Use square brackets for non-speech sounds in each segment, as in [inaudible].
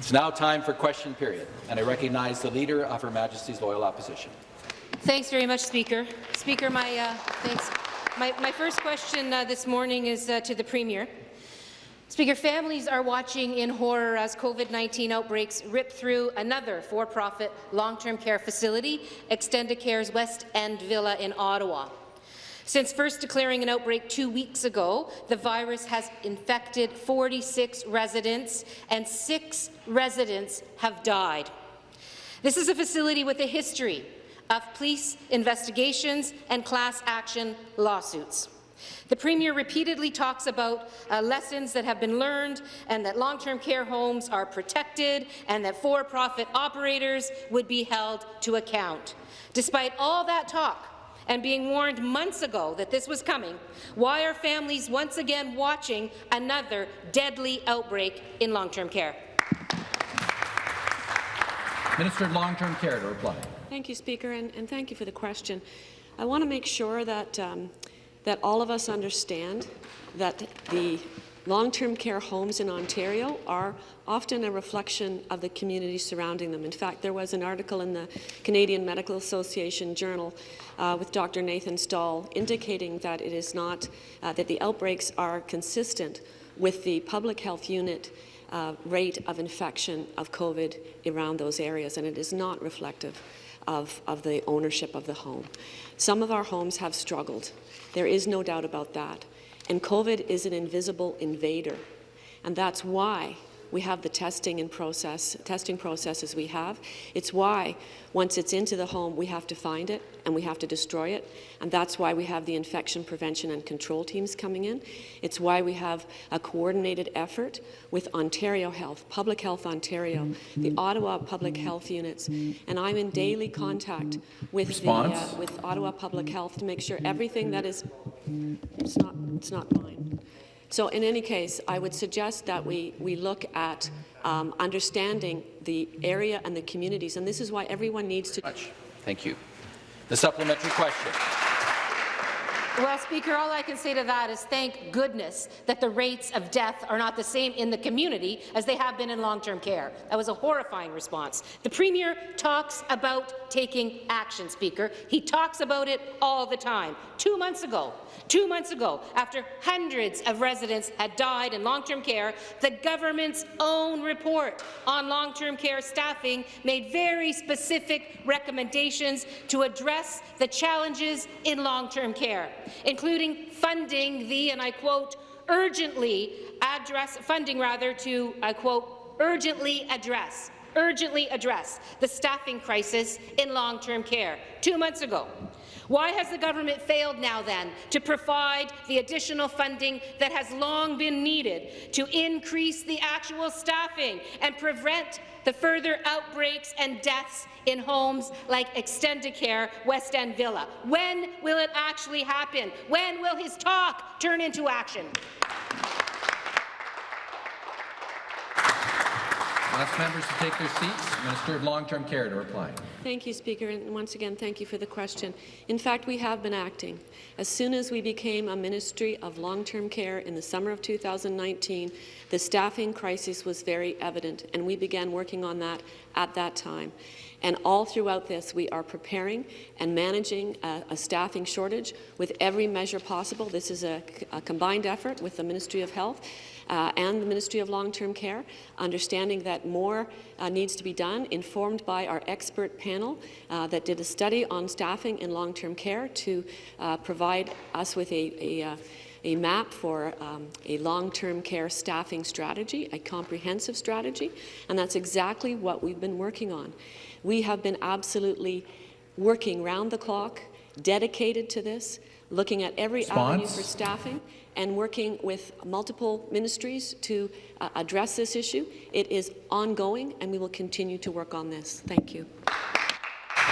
It's now time for question period, and I recognize the Leader of Her Majesty's Loyal Opposition. Thanks very much, Speaker. Speaker, my uh, thanks. My, my, first question uh, this morning is uh, to the Premier. Speaker, families are watching in horror as COVID-19 outbreaks rip through another for-profit long-term care facility, Extendicare's West End Villa in Ottawa. Since first declaring an outbreak two weeks ago, the virus has infected 46 residents and six residents have died. This is a facility with a history of police investigations and class action lawsuits. The Premier repeatedly talks about uh, lessons that have been learned and that long-term care homes are protected and that for-profit operators would be held to account. Despite all that talk, and being warned months ago that this was coming, why are families once again watching another deadly outbreak in long-term care? Minister of Long-Term Care to reply. Thank you, Speaker, and, and, thank you for the question. I want to make sure that, um, that all of us understand that the long-term care homes in Ontario are often a reflection of the community surrounding them. In fact, there was an article in the Canadian Medical Association Journal uh, with Dr. Nathan Stall indicating that it is not, uh, that the outbreaks are consistent with the public health unit uh, rate of infection of COVID around those areas, and it is not reflective of, of the ownership of the home. Some of our homes have struggled. There is no doubt about that. And COVID is an invisible invader. And that's why we have the testing and process, testing processes we have. It's why, once it's into the home, we have to find it and we have to destroy it. And that's why we have the infection prevention and control teams coming in. It's why we have a coordinated effort with Ontario Health, Public Health Ontario, the Ottawa Public Health units. And I'm in daily contact with, the, uh, with Ottawa Public Health to make sure everything that is, it's not, it's not mine. So in any case, I would suggest that we, we look at um, understanding the area and the communities, and this is why everyone needs to— Thank you. The supplementary question. Well, Speaker, all I can say to that is thank goodness that the rates of death are not the same in the community as they have been in long-term care. That was a horrifying response. The Premier talks about taking action, Speaker. He talks about it all the time. Two months ago, Two months ago, after hundreds of residents had died in long-term care, the government's own report on long-term care staffing made very specific recommendations to address the challenges in long-term care, including funding the, and I quote, urgently address, funding rather to, I quote, urgently address urgently address the staffing crisis in long-term care two months ago. Why has the government failed now, then, to provide the additional funding that has long been needed to increase the actual staffing and prevent the further outbreaks and deaths in homes like Extendicare West End Villa? When will it actually happen? When will his talk turn into action? Ask members to take their seats. Minister of Long-Term Care to reply. Thank you, Speaker, and once again, thank you for the question. In fact, we have been acting. As soon as we became a Ministry of Long-Term Care in the summer of 2019, the staffing crisis was very evident, and we began working on that at that time. And all throughout this, we are preparing and managing a, a staffing shortage with every measure possible. This is a, a combined effort with the Ministry of Health uh, and the Ministry of Long-Term Care, understanding that more uh, needs to be done, informed by our expert panel uh, that did a study on staffing in long-term care to uh, provide us with a, a uh, a map for um, a long-term care staffing strategy, a comprehensive strategy, and that's exactly what we've been working on. We have been absolutely working round the clock, dedicated to this, looking at every Response? avenue for staffing and working with multiple ministries to uh, address this issue. It is ongoing, and we will continue to work on this. Thank you.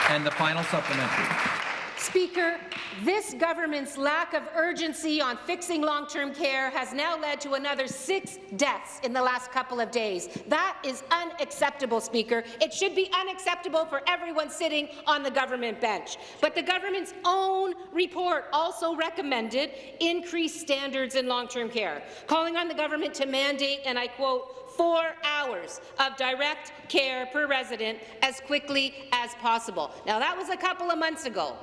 And the final supplementary. Speaker, this government's lack of urgency on fixing long-term care has now led to another six deaths in the last couple of days. That is unacceptable, Speaker. It should be unacceptable for everyone sitting on the government bench. But the government's own report also recommended increased standards in long-term care, calling on the government to mandate, and I quote, four hours of direct care per resident as quickly as possible. Now, that was a couple of months ago.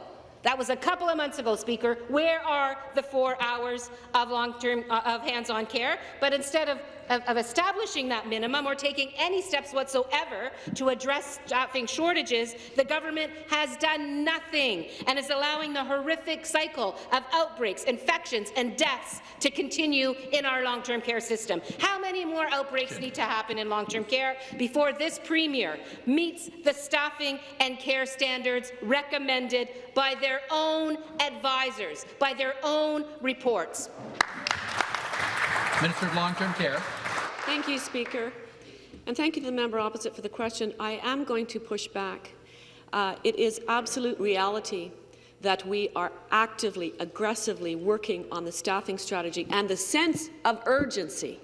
That was a couple of months ago, Speaker. Where are the four hours of long-term uh, of hands-on care? But instead of, of, of establishing that minimum or taking any steps whatsoever to address staffing shortages, the government has done nothing and is allowing the horrific cycle of outbreaks, infections and deaths to continue in our long-term care system. How many more outbreaks need to happen in long-term care before this Premier meets the staffing and care standards recommended by their own advisors, by their own reports? Minister of Long-Term Care. Thank you, Speaker. And thank you to the member opposite for the question. I am going to push back. Uh, it is absolute reality that we are actively, aggressively working on the staffing strategy, and the sense of urgency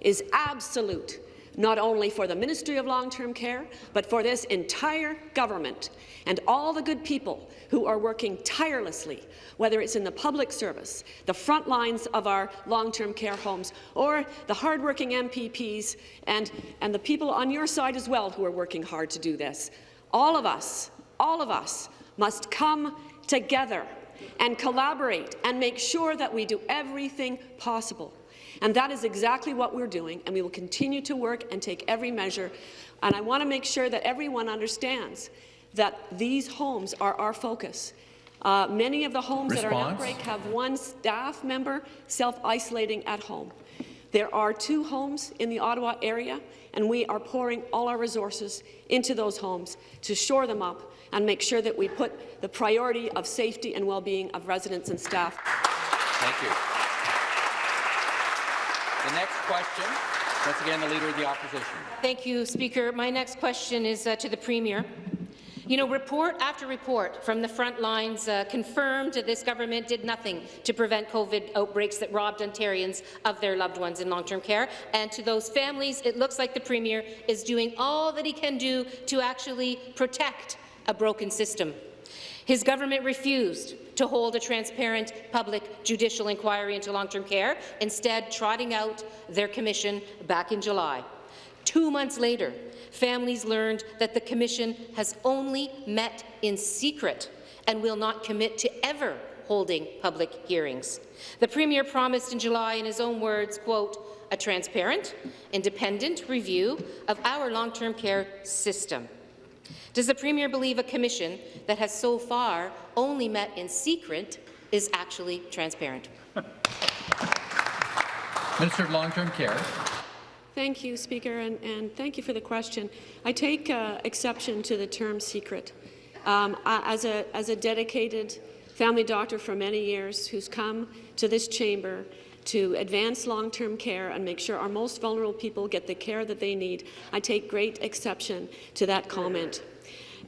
is absolute not only for the Ministry of Long-Term Care, but for this entire government and all the good people who are working tirelessly, whether it's in the public service, the front lines of our long-term care homes, or the hardworking MPPs and, and the people on your side as well who are working hard to do this. All of us, all of us must come together and collaborate and make sure that we do everything possible and that is exactly what we're doing, and we will continue to work and take every measure. And I want to make sure that everyone understands that these homes are our focus. Uh, many of the homes Response. that are in outbreak have one staff member self-isolating at home. There are two homes in the Ottawa area, and we are pouring all our resources into those homes to shore them up and make sure that we put the priority of safety and well-being of residents and staff. Thank you. The next question, once again, the Leader of the Opposition. Thank you, Speaker. My next question is uh, to the Premier. You know, report after report from the front lines uh, confirmed that this government did nothing to prevent COVID outbreaks that robbed Ontarians of their loved ones in long-term care. And to those families, it looks like the Premier is doing all that he can do to actually protect a broken system. His government refused to hold a transparent public judicial inquiry into long-term care, instead trotting out their commission back in July. Two months later, families learned that the commission has only met in secret and will not commit to ever holding public hearings. The Premier promised in July, in his own words, quote, a transparent, independent review of our long-term care system. Does the Premier believe a commission that has so far only met in secret is actually transparent? [laughs] Minister of Long-Term Care. Thank you, Speaker, and, and, thank you for the question. I take uh, exception to the term secret. Um, as, a, as a dedicated family doctor for many years who's come to this chamber to advance long-term care and make sure our most vulnerable people get the care that they need, I take great exception to that comment.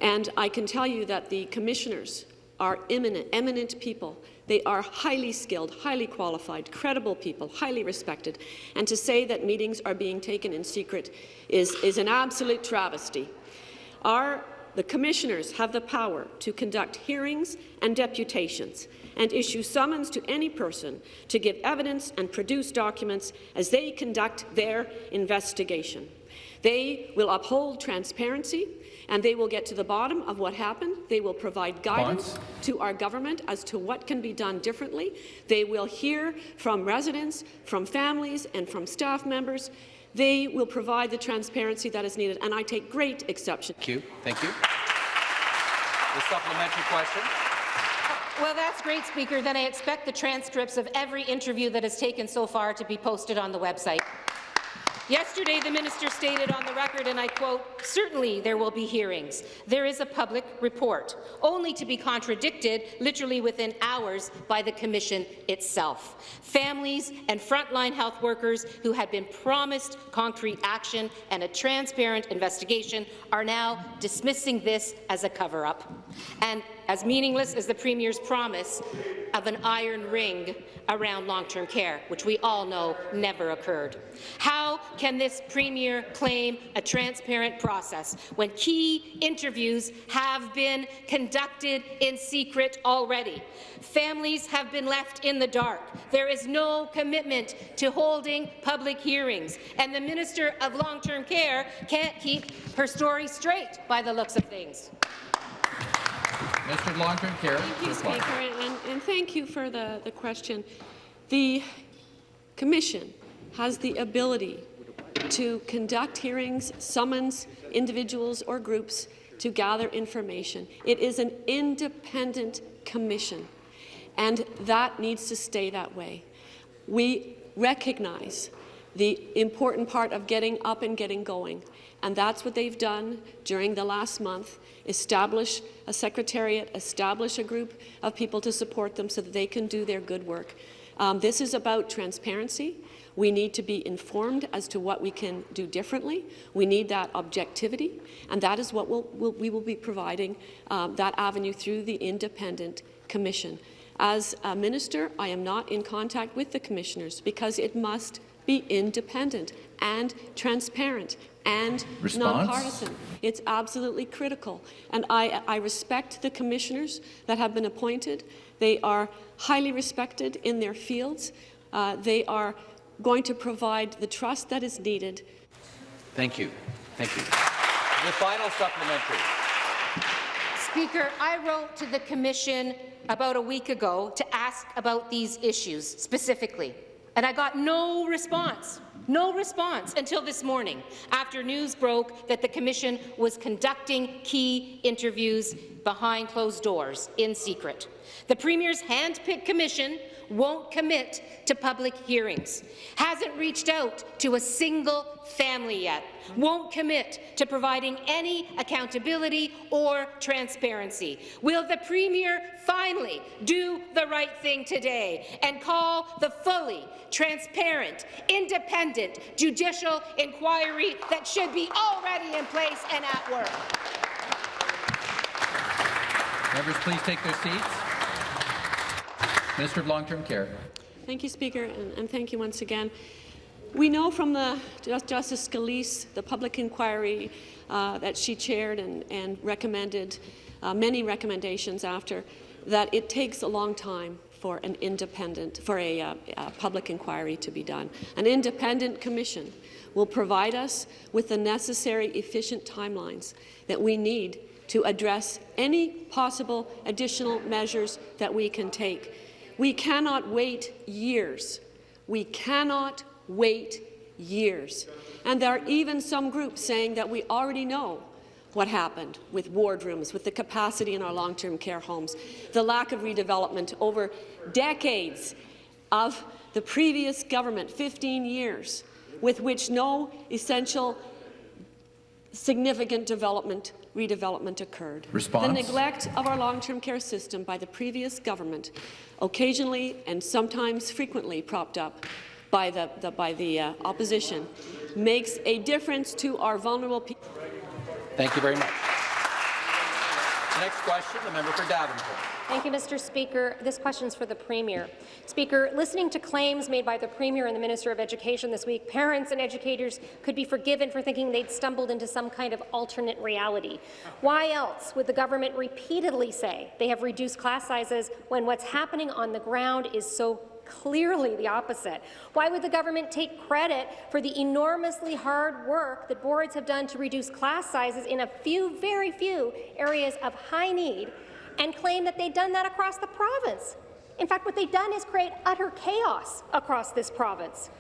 And I can tell you that the commissioners are eminent, eminent people. They are highly skilled, highly qualified, credible people, highly respected. And to say that meetings are being taken in secret is, is an absolute travesty. Our, the commissioners have the power to conduct hearings and deputations and issue summons to any person to give evidence and produce documents as they conduct their investigation. They will uphold transparency and they will get to the bottom of what happened. They will provide guidance Bonds. to our government as to what can be done differently. They will hear from residents, from families, and from staff members. They will provide the transparency that is needed, and I take great exception. Thank you. Thank you. The supplementary question. Well, that's great, Speaker. Then I expect the transcripts of every interview that has taken so far to be posted on the website. Yesterday, the minister stated on the record, and I quote, certainly there will be hearings. There is a public report, only to be contradicted literally within hours by the Commission itself. Families and frontline health workers who had been promised concrete action and a transparent investigation are now dismissing this as a cover-up. And as meaningless as the Premier's promise of an iron ring around long-term care, which we all know never occurred. How can this Premier claim a transparent process when key interviews have been conducted in secret already? Families have been left in the dark. There is no commitment to holding public hearings, and the Minister of Long-Term Care can't keep her story straight by the looks of things. Minister of Long-Term Care. Thank you. Speaker, and, and thank you for the, the question. The Commission has the ability to conduct hearings, summons individuals or groups to gather information. It is an independent commission, and that needs to stay that way. We recognize the important part of getting up and getting going, and that's what they've done during the last month, establish a secretariat, establish a group of people to support them so that they can do their good work. Um, this is about transparency. We need to be informed as to what we can do differently. We need that objectivity, and that is what we'll, we'll, we will be providing um, that avenue through the independent commission. As a minister, I am not in contact with the commissioners because it must be independent and transparent and nonpartisan. It's absolutely critical. And I, I respect the commissioners that have been appointed. They are highly respected in their fields. Uh, they are going to provide the trust that is needed Thank you. Thank you. The final supplementary. Speaker, I wrote to the Commission about a week ago to ask about these issues specifically, and I got no response. No response until this morning, after news broke that the Commission was conducting key interviews behind closed doors in secret. The Premier's hand-picked commission won't commit to public hearings, hasn't reached out to a single family yet, won't commit to providing any accountability or transparency. Will the Premier finally do the right thing today and call the fully transparent, independent judicial inquiry that should be already in place and at work? Members, please take their seats. Minister of Long-Term Care. Thank you, Speaker, and, and thank you once again. We know from the Justice Gillese, the public inquiry uh, that she chaired and, and recommended, uh, many recommendations after, that it takes a long time for an independent, for a, uh, a public inquiry to be done. An independent commission will provide us with the necessary efficient timelines that we need to address any possible additional measures that we can take. We cannot wait years. We cannot wait years. And there are even some groups saying that we already know what happened with wardrooms, with the capacity in our long-term care homes, the lack of redevelopment over decades of the previous government, 15 years, with which no essential significant development, redevelopment occurred. Response? The neglect of our long-term care system by the previous government, occasionally and sometimes frequently propped up by the, the by the uh, opposition, makes a difference to our vulnerable people. Thank you very much. Next question, the member for Davenport. Thank you, Mr. Speaker. This question is for the Premier. Speaker, listening to claims made by the Premier and the Minister of Education this week, parents and educators could be forgiven for thinking they'd stumbled into some kind of alternate reality. Why else would the government repeatedly say they have reduced class sizes when what's happening on the ground is so clearly the opposite. Why would the government take credit for the enormously hard work that boards have done to reduce class sizes in a few, very few areas of high need and claim that they've done that across the province? In fact, what they've done is create utter chaos across this province.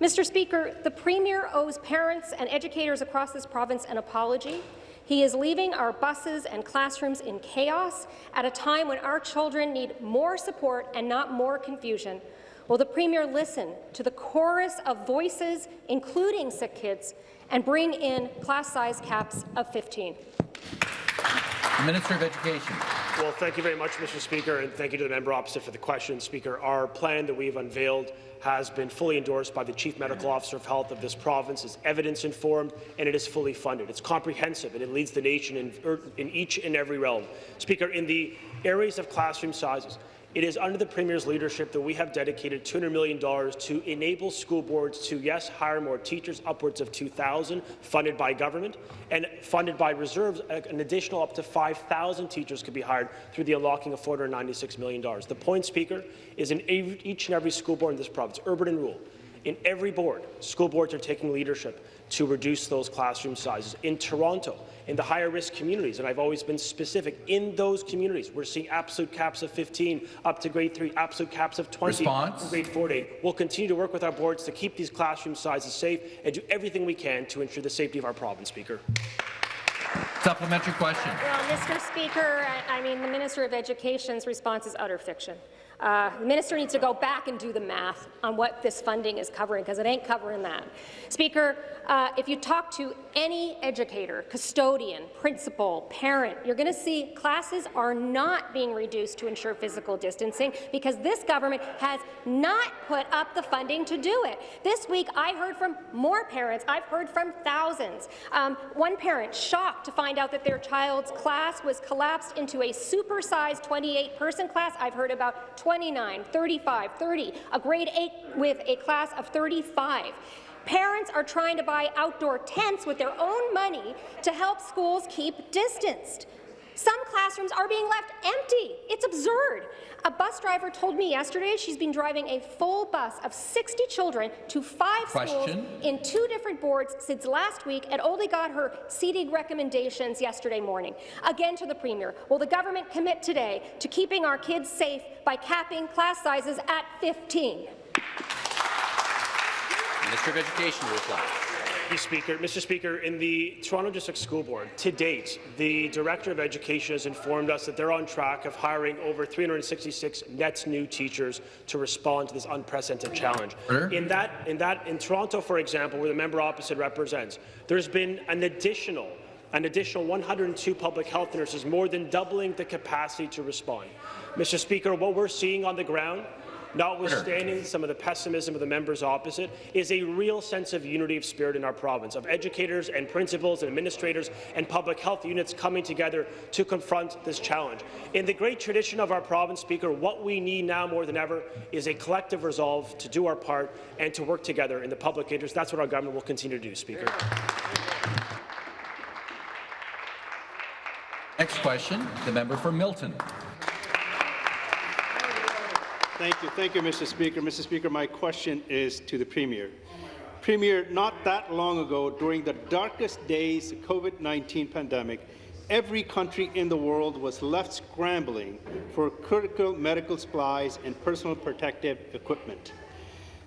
Mr. Speaker, the Premier owes parents and educators across this province an apology. He is leaving our buses and classrooms in chaos at a time when our children need more support and not more confusion. Will the Premier listen to the chorus of voices, including sick kids, and bring in class size caps of 15? Minister of Education. Well, thank you very much, Mr. Speaker, and thank you to the member opposite for the question, Speaker. Our plan that we've unveiled has been fully endorsed by the Chief Medical Officer of Health of this province. It's evidence-informed, and it is fully funded. It's comprehensive, and it leads the nation in, in each and every realm. Speaker, in the areas of classroom sizes, it is under the Premier's leadership that we have dedicated $200 million to enable school boards to, yes, hire more teachers, upwards of 2,000, funded by government, and funded by reserves, an additional up to 5,000 teachers could be hired through the unlocking of $496 million. The point, Speaker, is in each and every school board in this province, urban and rural, in every board, school boards are taking leadership to reduce those classroom sizes. In Toronto, in the higher risk communities, and I've always been specific, in those communities, we're seeing absolute caps of 15 up to grade 3, absolute caps of 20 Response? grade 4 to 8. We'll continue to work with our boards to keep these classroom sizes safe and do everything we can to ensure the safety of our province, Speaker. Supplementary question. Well, Mr. Speaker, I I mean, the Minister of Education's response is utter fiction. Uh, the minister needs to go back and do the math on what this funding is covering, because it ain't covering that. Speaker, uh, if you talk to any educator, custodian, principal, parent, you're going to see classes are not being reduced to ensure physical distancing because this government has not put up the funding to do it. This week, I heard from more parents. I've heard from thousands. Um, one parent shocked to find out that their child's class was collapsed into a supersized 28-person class. I've heard about 29, 35, 30, a grade 8 with a class of 35. Parents are trying to buy outdoor tents with their own money to help schools keep distanced. Some classrooms are being left empty. It's absurd. A bus driver told me yesterday she's been driving a full bus of 60 children to five schools in two different boards since last week and only got her seating recommendations yesterday morning. Again to the Premier, will the government commit today to keeping our kids safe by capping class sizes at 15? Minister of Education to reply. You, Speaker. Mr. Speaker, in the Toronto District School Board, to date, the Director of Education has informed us that they're on track of hiring over 366 net new teachers to respond to this unprecedented challenge. In that, in that, in Toronto, for example, where the member opposite represents, there's been an additional an additional 102 public health nurses, more than doubling the capacity to respond. Mr. Speaker, what we're seeing on the ground notwithstanding some of the pessimism of the members opposite, is a real sense of unity of spirit in our province, of educators and principals and administrators and public health units coming together to confront this challenge. In the great tradition of our province, Speaker, what we need now more than ever is a collective resolve to do our part and to work together in the public interest. That's what our government will continue to do, Speaker. Next question, the member for Milton. Thank you. Thank you, Mr. Speaker. Mr. Speaker, my question is to the Premier. Premier, not that long ago, during the darkest days of the COVID-19 pandemic, every country in the world was left scrambling for critical medical supplies and personal protective equipment.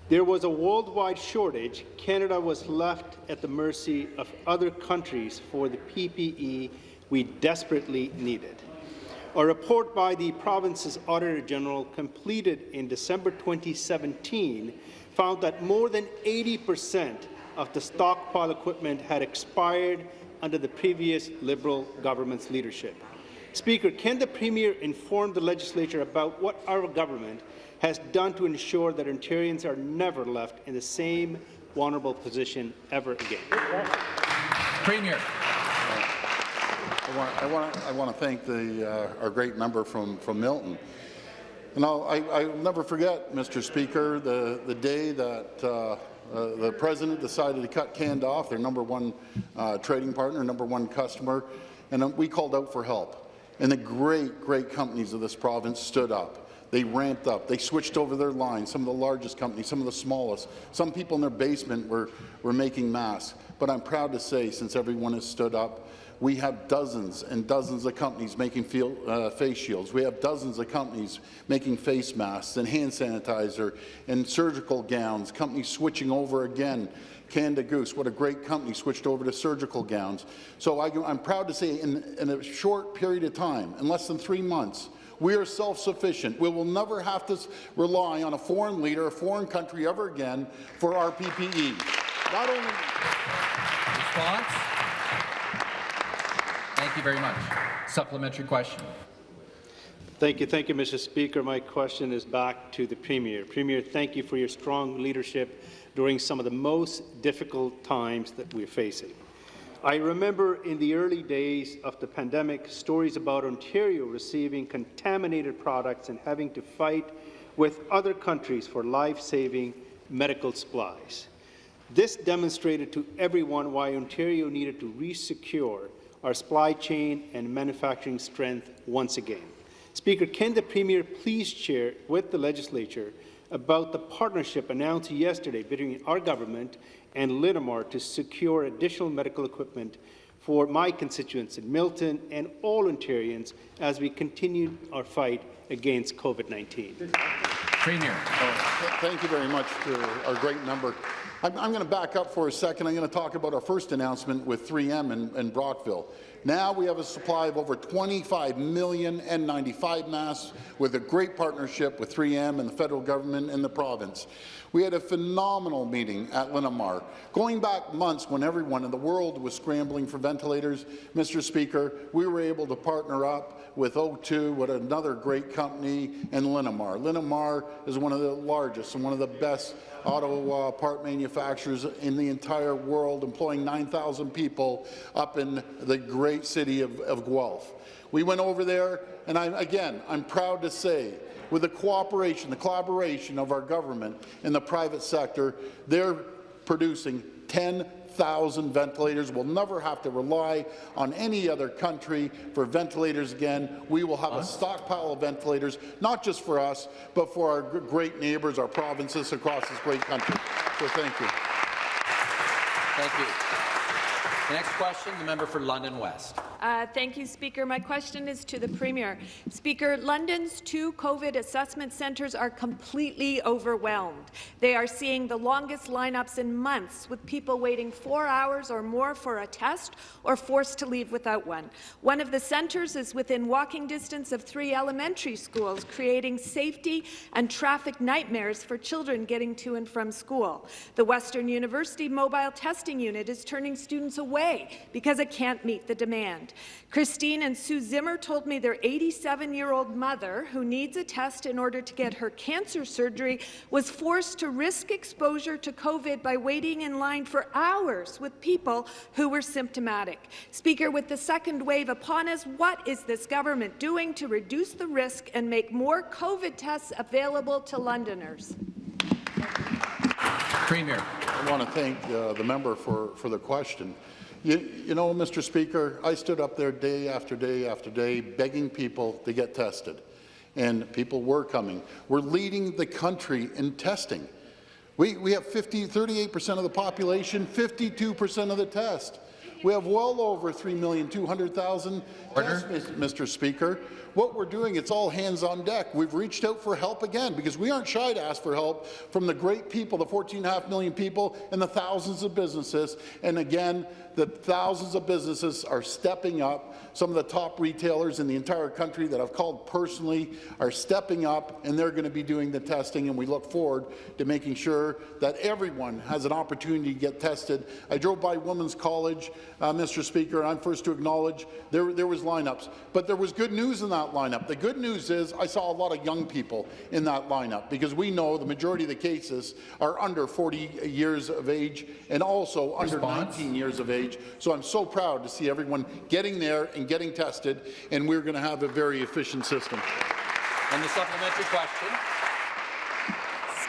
There was a worldwide shortage. Canada was left at the mercy of other countries for the PPE we desperately needed. A report by the province's Auditor General completed in December 2017 found that more than 80 percent of the stockpile equipment had expired under the previous Liberal government's leadership. Speaker, can the Premier inform the legislature about what our government has done to ensure that Ontarians are never left in the same vulnerable position ever again? Premier. I want, I want, I want to thank the, uh, our great member from, from Milton. And I'll, I, I'll never forget, Mr. Speaker, the, the day that uh, uh, the president decided to cut Canada off, their number one uh, trading partner, number one customer, and uh, we called out for help. And the great, great companies of this province stood up. They ramped up. They switched over their lines. Some of the largest companies, some of the smallest. Some people in their basement were, were making masks. But I'm proud to say, since everyone has stood up, we have dozens and dozens of companies making uh, face shields. We have dozens of companies making face masks and hand sanitizer and surgical gowns, companies switching over again. Canada Goose, what a great company, switched over to surgical gowns. So I, am proud to say in, in a short period of time, in less than three months, we are self-sufficient. We will never have to rely on a foreign leader, a foreign country ever again for our PPE. Not only... Response? Thank you very much. Supplementary question. Thank you. Thank you, Mr. Speaker. My question is back to the Premier. Premier, thank you for your strong leadership during some of the most difficult times that we're facing. I remember in the early days of the pandemic, stories about Ontario receiving contaminated products and having to fight with other countries for life-saving medical supplies. This demonstrated to everyone why Ontario needed to resecure our supply chain and manufacturing strength once again. Speaker, can the Premier please share with the Legislature about the partnership announced yesterday between our government and Linamar to secure additional medical equipment for my constituents in Milton and all Ontarians as we continue our fight against COVID-19. Premier. Oh, Thank you very much to our great number. I'm, I'm going to back up for a second. I'm going to talk about our first announcement with 3M in, in Brockville. Now we have a supply of over 25 million N95 masks with a great partnership with 3M and the federal government and the province. We had a phenomenal meeting at Linamar. Going back months when everyone in the world was scrambling for ventilators, Mr. Speaker, we were able to partner up with O2, with another great company, and Linamar. Linamar is one of the largest and one of the best auto uh, part manufacturers in the entire world, employing 9,000 people up in the great city of, of Guelph. We went over there, and I, again, I'm proud to say, with the cooperation, the collaboration of our government and the private sector, they're producing 10 1,000 ventilators. We'll never have to rely on any other country for ventilators again. We will have a stockpile of ventilators, not just for us, but for our great neighbours, our provinces across this great country. So thank you. Thank you. The next question, the member for London West. Uh, thank you, Speaker. My question is to the Premier. Speaker, London's two COVID assessment centres are completely overwhelmed. They are seeing the longest lineups in months, with people waiting four hours or more for a test or forced to leave without one. One of the centres is within walking distance of three elementary schools, creating safety and traffic nightmares for children getting to and from school. The Western University Mobile Testing Unit is turning students away away because it can't meet the demand. Christine and Sue Zimmer told me their 87-year-old mother, who needs a test in order to get her cancer surgery, was forced to risk exposure to COVID by waiting in line for hours with people who were symptomatic. Speaker, with the second wave upon us, what is this government doing to reduce the risk and make more COVID tests available to Londoners? Premier. I want to thank uh, the member for, for the question. You, you know, Mr. Speaker, I stood up there day after day after day begging people to get tested, and people were coming. We're leading the country in testing. We, we have 50, 38% of the population, 52% of the test. We have well over 3,200,000 tests, Mr. Speaker. What we're doing, it's all hands on deck. We've reached out for help again because we aren't shy to ask for help from the great people, the 14.5 million people and the thousands of businesses. And again, the thousands of businesses are stepping up. Some of the top retailers in the entire country that I've called personally are stepping up, and they're going to be doing the testing, and we look forward to making sure that everyone has an opportunity to get tested. I drove by Women's College, uh, Mr. Speaker, and I'm first to acknowledge there, there was lineups, but there was good news in that lineup. The good news is I saw a lot of young people in that lineup because we know the majority of the cases are under 40 years of age and also Response. under 19 years of age age. So I'm so proud to see everyone getting there and getting tested, and we're going to have a very efficient system. And the supplementary question.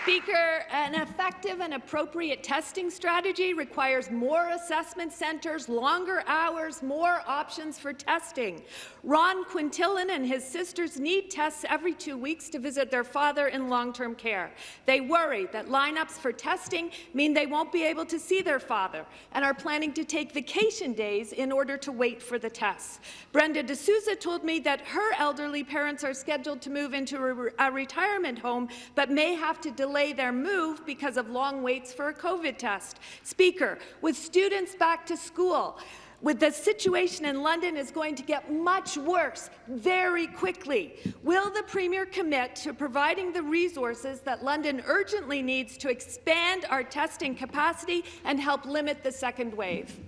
Speaker, an effective and appropriate testing strategy requires more assessment centres, longer hours, more options for testing. Ron Quintillan and his sisters need tests every two weeks to visit their father in long-term care. They worry that lineups for testing mean they won't be able to see their father and are planning to take vacation days in order to wait for the tests. Brenda D'Souza told me that her elderly parents are scheduled to move into a, a retirement home but may have to delay delay their move because of long waits for a COVID test. Speaker, with students back to school, with the situation in London is going to get much worse very quickly. Will the Premier commit to providing the resources that London urgently needs to expand our testing capacity and help limit the second wave?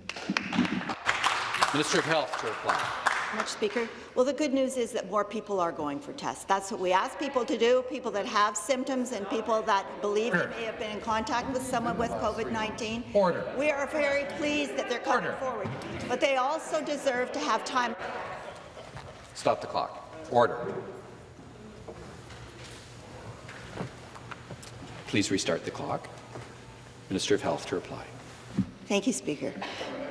Minister of Health to reply. Much Speaker. Well, the good news is that more people are going for tests. That's what we ask people to do, people that have symptoms and people that believe they may have been in contact with someone with COVID-19. Order. We are very pleased that they're coming Order. forward, but they also deserve to have time. Stop the clock. Order. Please restart the clock. Minister of Health to reply. Thank you, Speaker.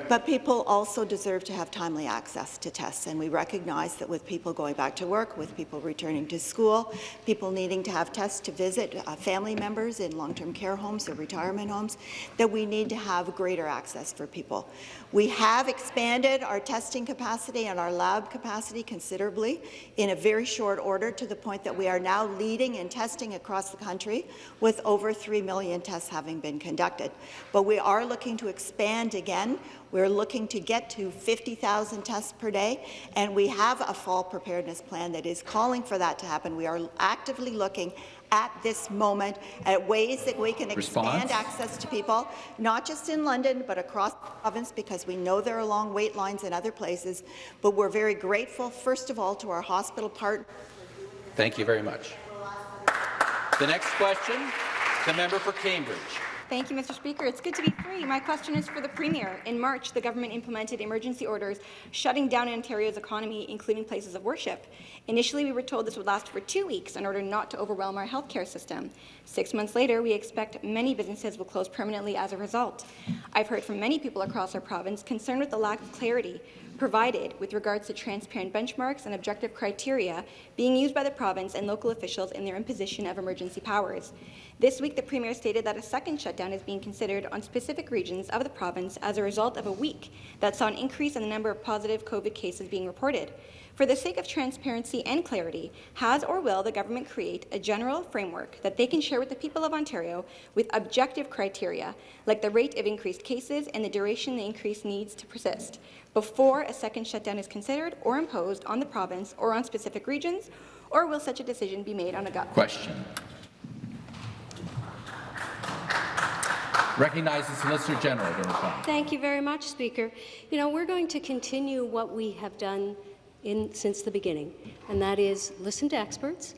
But people also deserve to have timely access to tests, and we recognize that with people going back to work, with people returning to school, people needing to have tests to visit uh, family members in long-term care homes or retirement homes, that we need to have greater access for people. We have expanded our testing capacity and our lab capacity considerably in a very short order to the point that we are now leading in testing across the country with over 3 million tests having been conducted. But we are looking to expand again. We're looking to get to 50,000 tests per day, and we have a fall preparedness plan that is calling for that to happen. We are actively looking at this moment at ways that we can Response? expand access to people, not just in London, but across the province, because we know there are long wait lines in other places. But we're very grateful, first of all, to our hospital partners. Thank you very much. The next question, the member for Cambridge. Thank you, Mr. Speaker. It's good to be free. My question is for the Premier. In March, the government implemented emergency orders shutting down Ontario's economy, including places of worship. Initially, we were told this would last for two weeks in order not to overwhelm our healthcare system. Six months later, we expect many businesses will close permanently as a result. I've heard from many people across our province concerned with the lack of clarity provided with regards to transparent benchmarks and objective criteria being used by the province and local officials in their imposition of emergency powers. This week, the Premier stated that a second shutdown is being considered on specific regions of the province as a result of a week that saw an increase in the number of positive COVID cases being reported. For the sake of transparency and clarity, has or will the government create a general framework that they can share with the people of Ontario with objective criteria, like the rate of increased cases and the duration the increase needs to persist, before a second shutdown is considered or imposed on the province or on specific regions, or will such a decision be made on a gut? Question. Recognize the Solicitor General to respond. Thank you very much, Speaker. You know, we're going to continue what we have done in, since the beginning, and that is listen to experts,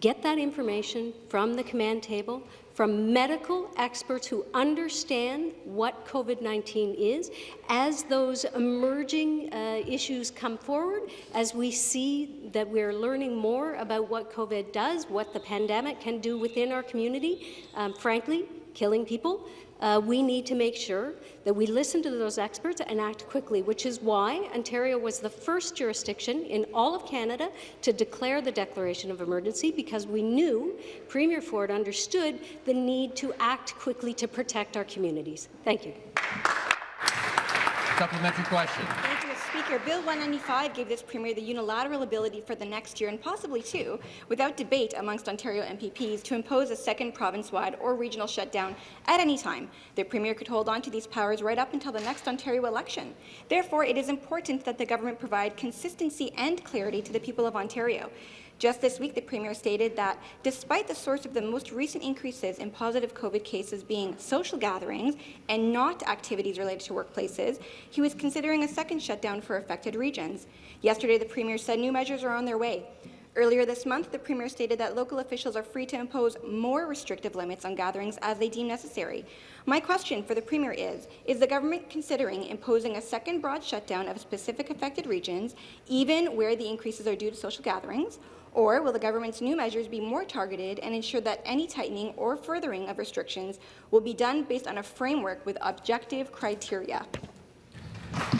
get that information from the command table, from medical experts who understand what COVID-19 is. As those emerging uh, issues come forward, as we see that we're learning more about what COVID does, what the pandemic can do within our community, um, frankly, killing people, uh, we need to make sure that we listen to those experts and act quickly, which is why Ontario was the first jurisdiction in all of Canada to declare the declaration of emergency because we knew Premier Ford understood the need to act quickly to protect our communities. Thank you. Supplementary question. Bill 195 gave this Premier the unilateral ability for the next year, and possibly two, without debate amongst Ontario MPPs, to impose a second province-wide or regional shutdown at any time. The Premier could hold on to these powers right up until the next Ontario election. Therefore, it is important that the government provide consistency and clarity to the people of Ontario. Just this week, the Premier stated that despite the source of the most recent increases in positive COVID cases being social gatherings and not activities related to workplaces, he was considering a second shutdown for affected regions. Yesterday, the Premier said new measures are on their way. Earlier this month, the Premier stated that local officials are free to impose more restrictive limits on gatherings as they deem necessary. My question for the Premier is, is the government considering imposing a second broad shutdown of specific affected regions, even where the increases are due to social gatherings, or will the government's new measures be more targeted and ensure that any tightening or furthering of restrictions will be done based on a framework with objective criteria?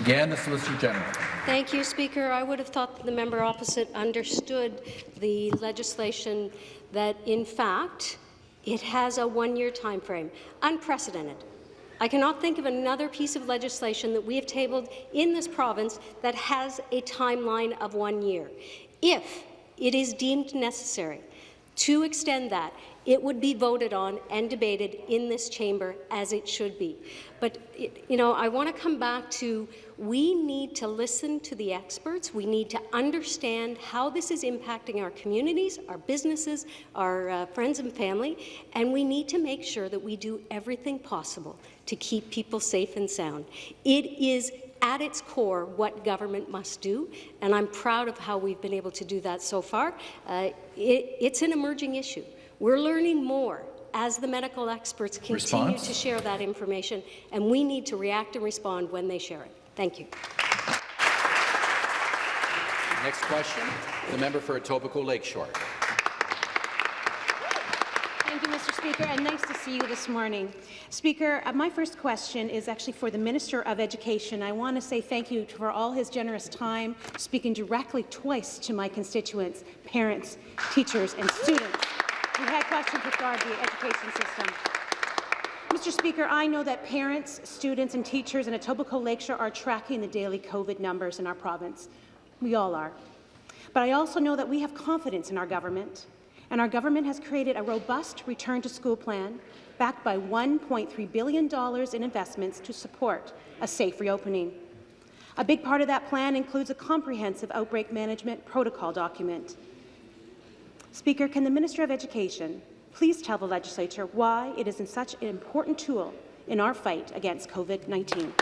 Again, the Solicitor General. Thank you, Speaker. I would have thought that the member opposite understood the legislation that, in fact, it has a one-year time frame. Unprecedented. I cannot think of another piece of legislation that we have tabled in this province that has a timeline of one year. If it is deemed necessary to extend that, it would be voted on and debated in this chamber as it should be. But, you know, I want to come back to we need to listen to the experts. We need to understand how this is impacting our communities, our businesses, our uh, friends and family, and we need to make sure that we do everything possible to keep people safe and sound. It is at its core what government must do, and I'm proud of how we've been able to do that so far. Uh, it, it's an emerging issue. We're learning more as the medical experts continue Response? to share that information, and we need to react and respond when they share it. Thank you. Next question, the member for Etobicoke Lakeshore. Thank you, Mr. Speaker, and nice to see you this morning. Speaker, uh, my first question is actually for the Minister of Education. I want to say thank you for all his generous time speaking directly twice to my constituents, parents, teachers, and students who had questions regarding the education system. Mr. Speaker, I know that parents, students, and teachers in Etobicoke Lakeshore are tracking the daily COVID numbers in our province. We all are. But I also know that we have confidence in our government, and our government has created a robust return-to-school plan backed by $1.3 billion in investments to support a safe reopening. A big part of that plan includes a comprehensive outbreak management protocol document. Speaker, can the Minister of Education please tell the legislature why it is such an important tool in our fight against COVID-19?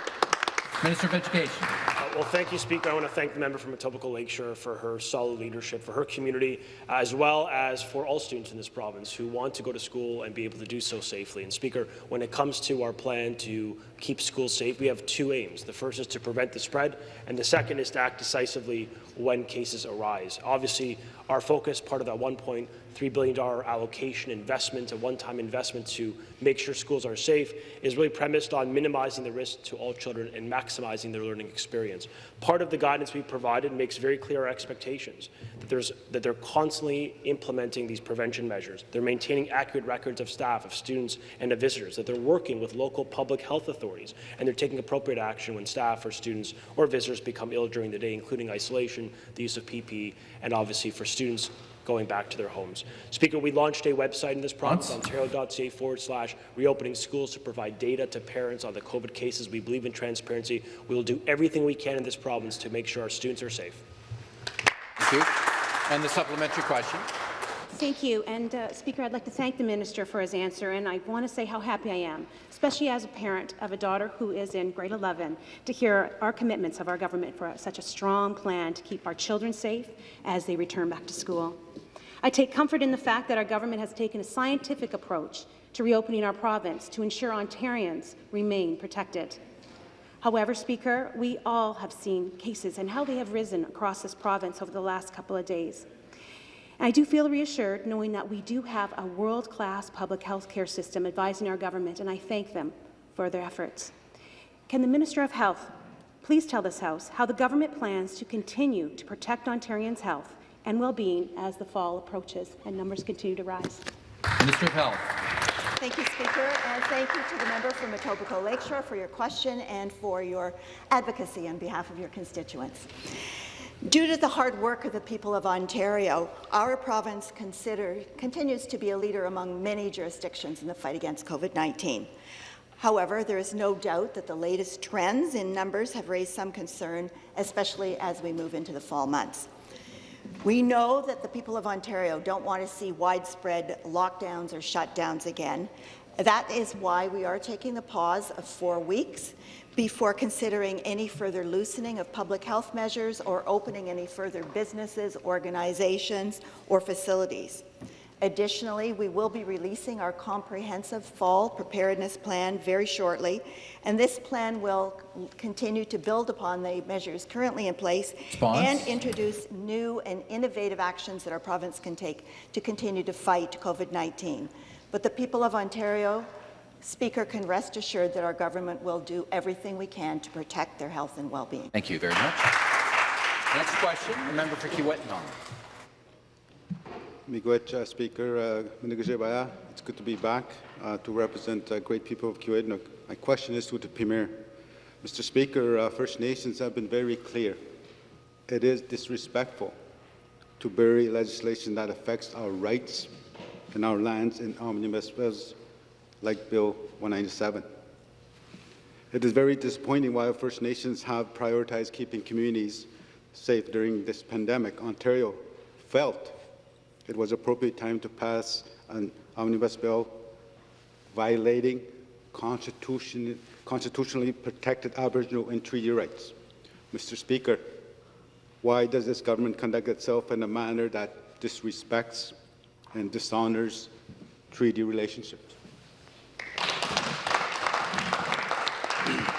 Minister of Education. Uh, Well, thank you, Speaker. I want to thank the member from Etobicoke Lakeshore for her solid leadership, for her community, as well as for all students in this province who want to go to school and be able to do so safely. And Speaker, when it comes to our plan to keep schools safe, we have two aims. The first is to prevent the spread, and the second is to act decisively when cases arise. Obviously, our focus, part of that $1.3 billion allocation investment, a one-time investment to make sure schools are safe, is really premised on minimizing the risk to all children and maximizing their learning experience. Part of the guidance we provided makes very clear our expectations, that, that they're constantly implementing these prevention measures. They're maintaining accurate records of staff, of students, and of visitors, that they're working with local public health authorities, and they're taking appropriate action when staff or students or visitors become ill during the day, including isolation, the use of PPE, and obviously for students going back to their homes. Speaker, we launched a website in this province, ontario.ca forward slash reopening schools to provide data to parents on the COVID cases. We believe in transparency. We will do everything we can in this province to make sure our students are safe. Thank you. And the supplementary question. Thank you. And, uh, Speaker, I'd like to thank the minister for his answer, and I want to say how happy I am, especially as a parent of a daughter who is in grade 11, to hear our commitments of our government for such a strong plan to keep our children safe as they return back to school. I take comfort in the fact that our government has taken a scientific approach to reopening our province to ensure Ontarians remain protected. However, Speaker, we all have seen cases and how they have risen across this province over the last couple of days. And I do feel reassured knowing that we do have a world-class public health care system advising our government, and I thank them for their efforts. Can the Minister of Health please tell this House how the government plans to continue to protect Ontarians' health and well-being as the fall approaches and numbers continue to rise? Minister of Health. Thank you, Speaker, and thank you to the member from Etobicoke Lakeshore for your question and for your advocacy on behalf of your constituents. Due to the hard work of the people of Ontario, our province continues to be a leader among many jurisdictions in the fight against COVID-19. However, there is no doubt that the latest trends in numbers have raised some concern, especially as we move into the fall months. We know that the people of Ontario don't want to see widespread lockdowns or shutdowns again. That is why we are taking the pause of four weeks before considering any further loosening of public health measures or opening any further businesses, organizations, or facilities. Additionally, we will be releasing our comprehensive fall preparedness plan very shortly, and this plan will continue to build upon the measures currently in place Response. and introduce new and innovative actions that our province can take to continue to fight COVID-19. But the people of Ontario, Speaker, can rest assured that our government will do everything we can to protect their health and well-being. Thank you very much. Next question, the member for Kiiwetinoong. Miigwech, uh, Speaker. Uh, It's good to be back uh, to represent uh, great people of Kiiwetinoong. My question is to the Premier. Mr. Speaker, uh, First Nations have been very clear. It is disrespectful to bury legislation that affects our rights and our lands in omnibus bills like Bill 197. It is very disappointing while First Nations have prioritized keeping communities safe during this pandemic. Ontario felt it was appropriate time to pass an omnibus bill violating constitution, constitutionally protected Aboriginal and treaty rights. Mr. Speaker, why does this government conduct itself in a manner that disrespects and dishonors treaty relationships?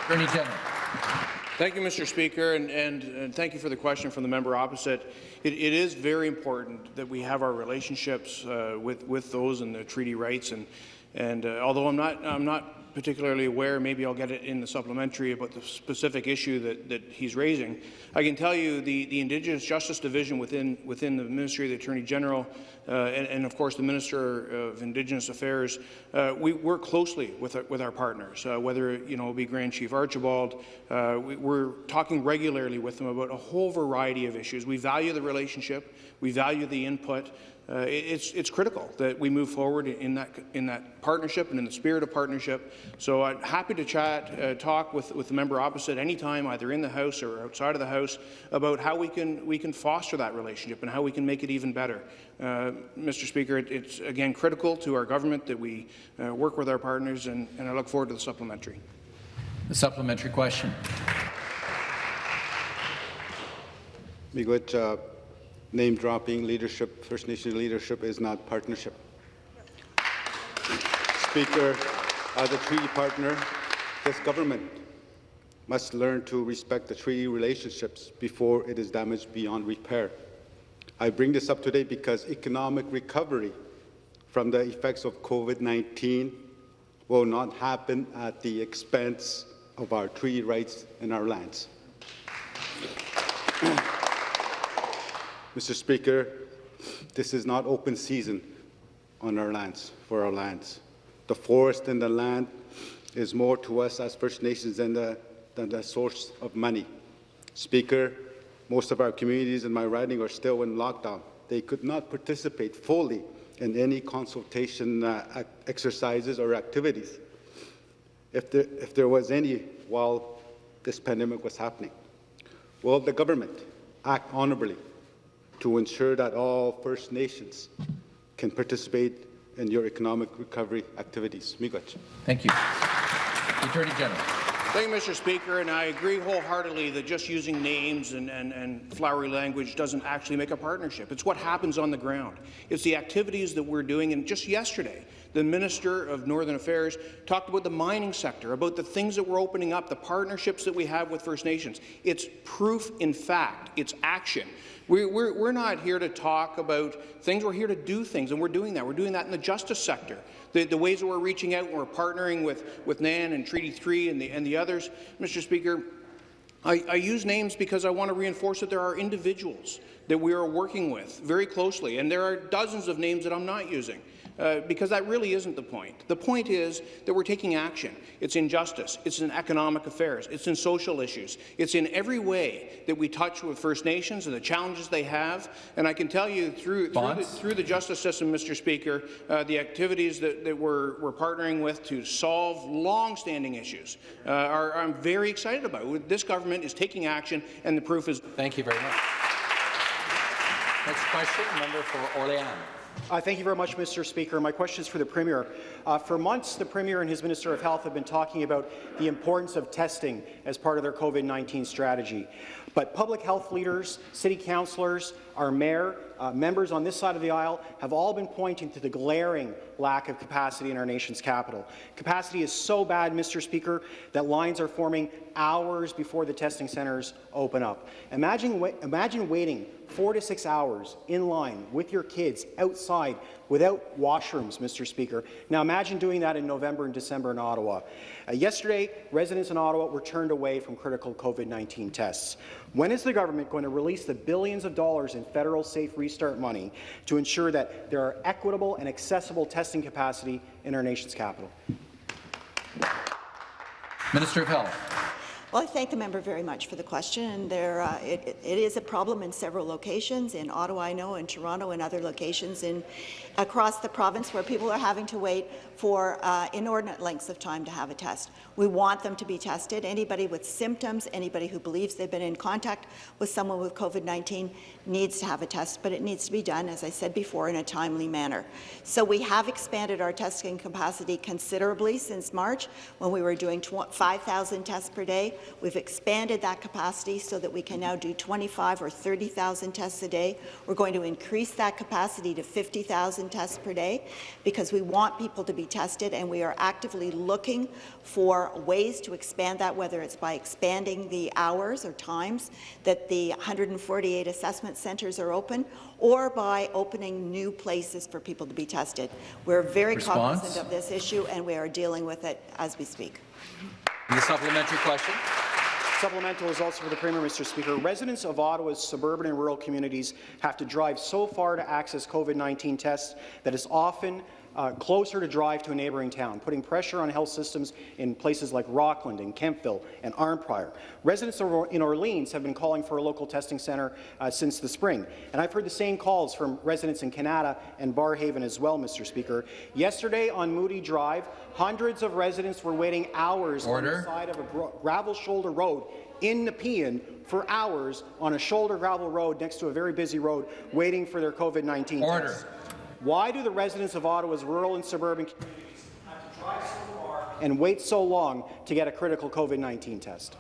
Attorney General. Thank you, Mr. Speaker, and, and, and, thank you for the question from the member opposite. It, it is very important that we have our relationships uh, with, with those and the treaty rights. And, and uh, although I'm not, I'm not particularly aware, maybe I'll get it in the supplementary about the specific issue that, that he's raising. I can tell you the, the Indigenous Justice Division within, within the Ministry of the Attorney General uh, and, and, of course, the Minister of Indigenous Affairs, uh, we work closely with our, with our partners, uh, whether you know it be Grand Chief Archibald. Uh, we, we're talking regularly with them about a whole variety of issues. We value the relationship. We value the input uh, it's, it's critical that we move forward in that, in that partnership and in the spirit of partnership. So I'm happy to chat, uh, talk with, with the member opposite anytime, either in the House or outside of the House, about how we can, we can foster that relationship and how we can make it even better. Uh, Mr. Speaker, it, it's again critical to our government that we uh, work with our partners, and, and I look forward to the supplementary. The supplementary question. Miigwech, uh, name dropping leadership, First Nation leadership is not partnership. Speaker, as a treaty partner, this government must learn to respect the treaty relationships before it is damaged beyond repair. I bring this up today because economic recovery from the effects of COVID-19 will not happen at the expense of our treaty rights and our lands. [clears throat] Mr. Speaker, this is not open season on our lands, for our lands. The forest and the land is more to us as First Nations than the, than the source of money. Speaker, most of our communities in my riding are still in lockdown. They could not participate fully in any consultation uh, exercises or activities if there, if there was any while this pandemic was happening. Will the government act honorably to ensure that all First Nations can participate in your economic recovery activities. Miigwech. Thank you. The Attorney General. Thank you, Mr. Speaker, and I agree wholeheartedly that just using names and, and, and, flowery language doesn't actually make a partnership. It's what happens on the ground. It's the activities that we're doing, and just yesterday, the Minister of Northern Affairs talked about the mining sector, about the things that we're opening up, the partnerships that we have with First Nations. It's proof in fact. It's action. We, we're, we're not here to talk about things. We're here to do things, and we're doing that. We're doing that in the justice sector. The, the ways that we're reaching out and we're partnering with, with NAN and Treaty 3 and the, and the others, Mr. Speaker, I, I, use names because I want to reinforce that there are individuals that we are working with very closely, and there are dozens of names that I'm not using. Uh, because that really isn't the point. The point is that we're taking action. It's in justice, it's in economic affairs, it's in social issues, it's in every way that we touch with First Nations and the challenges they have. And I can tell you through, through, the, through the, justice system, Mr. Speaker, uh, the activities that, that we're, we're, partnering with to solve long-standing issues uh, are, I'm very excited about. This government is taking action, and the proof is. Thank you very much. Next question, member for Orléans. Uh, thank you very much, Mr. Speaker. My question is for the Premier. Uh, for months, the Premier and his Minister of Health have been talking about the importance of testing as part of their COVID-19 strategy. But public health leaders, city councillors, our mayor, uh, members on this side of the aisle have all been pointing to the glaring lack of capacity in our nation's capital. Capacity is so bad, Mr. Speaker, that lines are forming hours before the testing centres open up. Imagine, wa imagine waiting four to six hours in line with your kids outside without washrooms, Mr. Speaker. Now imagine doing that in November and December in Ottawa. Uh, yesterday, residents in Ottawa were turned away from critical COVID-19 tests. When is the government going to release the billions of dollars in federal Safe Restart money to ensure that there are equitable and accessible testing capacity in our nation's capital? Minister of Health. Well, I thank the member very much for the question. There, uh, it, it is a problem in several locations, in Ottawa, I know, in Toronto, and other locations in across the province where people are having to wait for uh, inordinate lengths of time to have a test. We want them to be tested. Anybody with symptoms, anybody who believes they've been in contact with someone with COVID-19 needs to have a test, but it needs to be done, as I said before, in a timely manner. So we have expanded our testing capacity considerably since March, when we were doing 5,000 tests per day. We've expanded that capacity so that we can now do 25 or 30,000 tests a day. We're going to increase that capacity to 50,000 tests per day because we want people to be tested, and we are actively looking for ways to expand that, whether it's by expanding the hours or times that the 148 assessment centres are open, or by opening new places for people to be tested. We're very Response? cognizant of this issue, and we are dealing with it as we speak. The supplementary question. Supplemental is also for the Premier, Mr. Speaker. Residents of Ottawa's suburban and rural communities have to drive so far to access COVID-19 tests that it's often uh, closer to drive to a neighbouring town, putting pressure on health systems in places like Rockland and Kemptville and Arnprior. Residents in Orleans have been calling for a local testing centre uh, since the spring, and I've heard the same calls from residents in Kanata and Barrhaven as well, Mr. Speaker. Yesterday on Moody Drive, hundreds of residents were waiting hours Order. on the side of a gravel shoulder road in Nepean for hours on a shoulder gravel road next to a very busy road waiting for their COVID-19 tests. Why do the residents of Ottawa's rural and suburban communities have to drive so far and wait so long to get a critical COVID-19 test?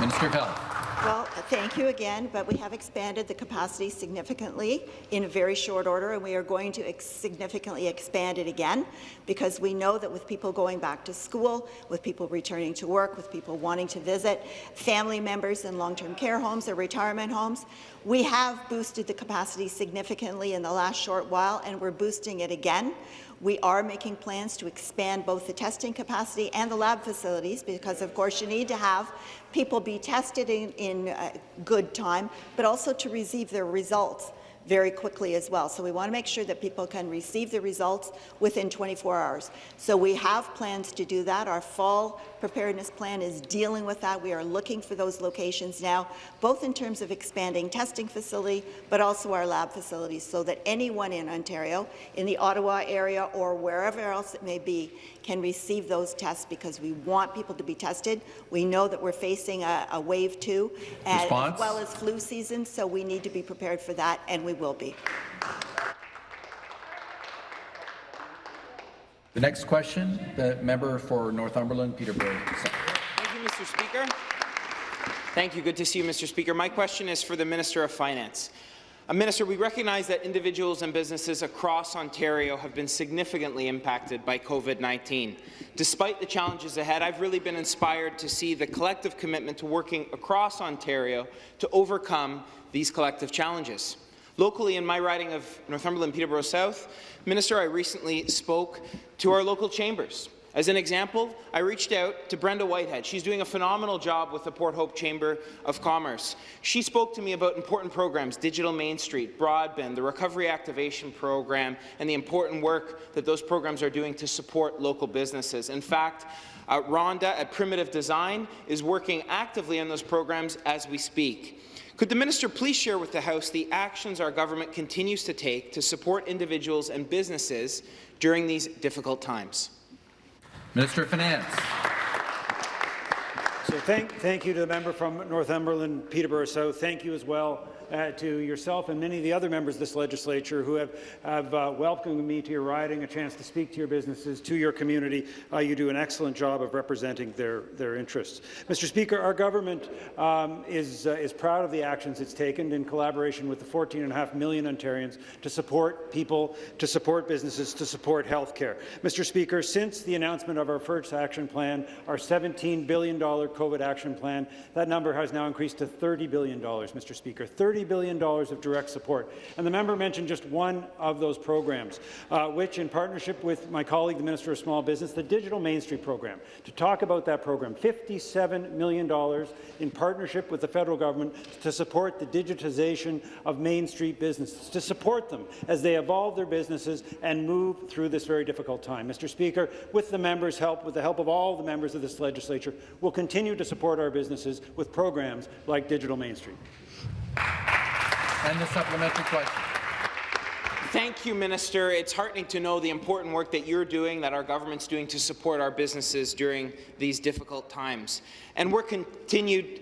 Minister of Health. Well, thank you again, but we have expanded the capacity significantly in a very short order, and we are going to ex significantly expand it again because we know that with people going back to school, with people returning to work, with people wanting to visit family members in long-term care homes or retirement homes, we have boosted the capacity significantly in the last short while, and we're boosting it again. We are making plans to expand both the testing capacity and the lab facilities because, of course, you need to have people be tested in, in uh, good time, but also to receive their results very quickly as well. So we want to make sure that people can receive the results within 24 hours. So we have plans to do that. Our fall preparedness plan is dealing with that. We are looking for those locations now, both in terms of expanding testing facility, but also our lab facilities, so that anyone in Ontario, in the Ottawa area or wherever else it may be, can receive those tests because we want people to be tested. We know that we're facing a, a wave two, and as well as flu season, so we need to be prepared for that, and we will be. The next question, the member for Northumberland, Peterborough. Thank you, Mr. Speaker. Thank you. Good to see you, Mr. Speaker. My question is for the Minister of Finance. Uh, Minister, we recognize that individuals and businesses across Ontario have been significantly impacted by COVID-19. Despite the challenges ahead, I've really been inspired to see the collective commitment to working across Ontario to overcome these collective challenges. Locally, in my riding of Northumberland Peterborough South, Minister, I recently spoke to our local chambers. As an example, I reached out to Brenda Whitehead. She's doing a phenomenal job with the Port Hope Chamber of Commerce. She spoke to me about important programs, Digital Main Street, Broadband, the Recovery Activation Program, and the important work that those programs are doing to support local businesses. In fact, uh, Rhonda at Primitive Design is working actively on those programs as we speak. Could the minister please share with the House the actions our government continues to take to support individuals and businesses during these difficult times? Minister of Finance. So thank, thank you to the member from Northumberland, Peterborough South. Thank you as well uh, to yourself and many of the other members of this legislature who have, have uh, welcomed me to your riding, a chance to speak to your businesses, to your community. Uh, you do an excellent job of representing their, their interests. Mr. Speaker, our government um, is, uh, is proud of the actions it's taken in collaboration with the 14.5 million Ontarians to support people, to support businesses, to support health care. Mr. Speaker, since the announcement of our first action plan, our $17 billion COVID action plan, that number has now increased to $30 billion, Mr. Speaker. $30 billion of direct support. And the member mentioned just one of those programs, uh, which, in partnership with my colleague, the Minister of Small Business, the Digital Main Street program, to talk about that program, $57 million in partnership with the federal government to support the digitization of Main Street businesses, to support them as they evolve their businesses and move through this very difficult time. Mr. Speaker, with the members' help, with the help of all the members of this legislature, we'll continue to support our businesses with programs like Digital Main Street. And the supplementary question. Thank you, Minister. It's heartening to know the important work that you're doing, that our government's doing to support our businesses during these difficult times. And we're continued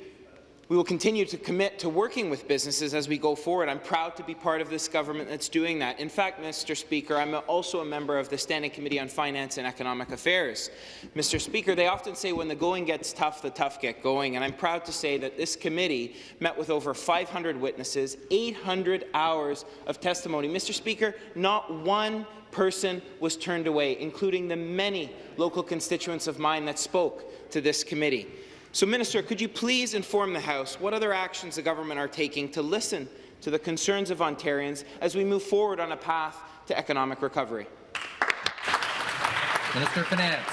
We will continue to commit to working with businesses as we go forward. I'm proud to be part of this government that's doing that. In fact, Mr. Speaker, I'm also a member of the Standing Committee on Finance and Economic Affairs. Mr. Speaker, they often say when the going gets tough, the tough get going, and I'm proud to say that this committee met with over 500 witnesses, 800 hours of testimony. Mr. Speaker, not one person was turned away, including the many local constituents of mine that spoke to this committee. So, Minister, could you please inform the House what other actions the government are taking to listen to the concerns of Ontarians as we move forward on a path to economic recovery? Minister of Finance.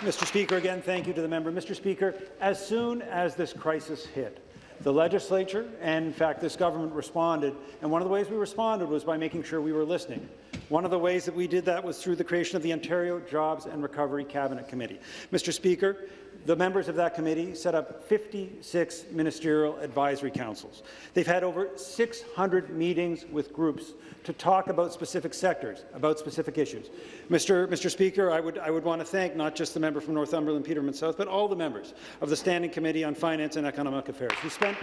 Mr. Speaker, again, thank you to the member. Mr. Speaker, as soon as this crisis hit, the legislature and, in fact, this government responded, and one of the ways we responded was by making sure we were listening. One of the ways that we did that was through the creation of the Ontario Jobs and Recovery Cabinet Committee. Mr. Speaker, the members of that committee set up 56 ministerial advisory councils. They've had over 600 meetings with groups to talk about specific sectors, about specific issues. Mr. Mr. Speaker, I would, I would want to thank not just the member from Northumberland, Peterborough South, but all the members of the Standing Committee on Finance and Economic Affairs who spent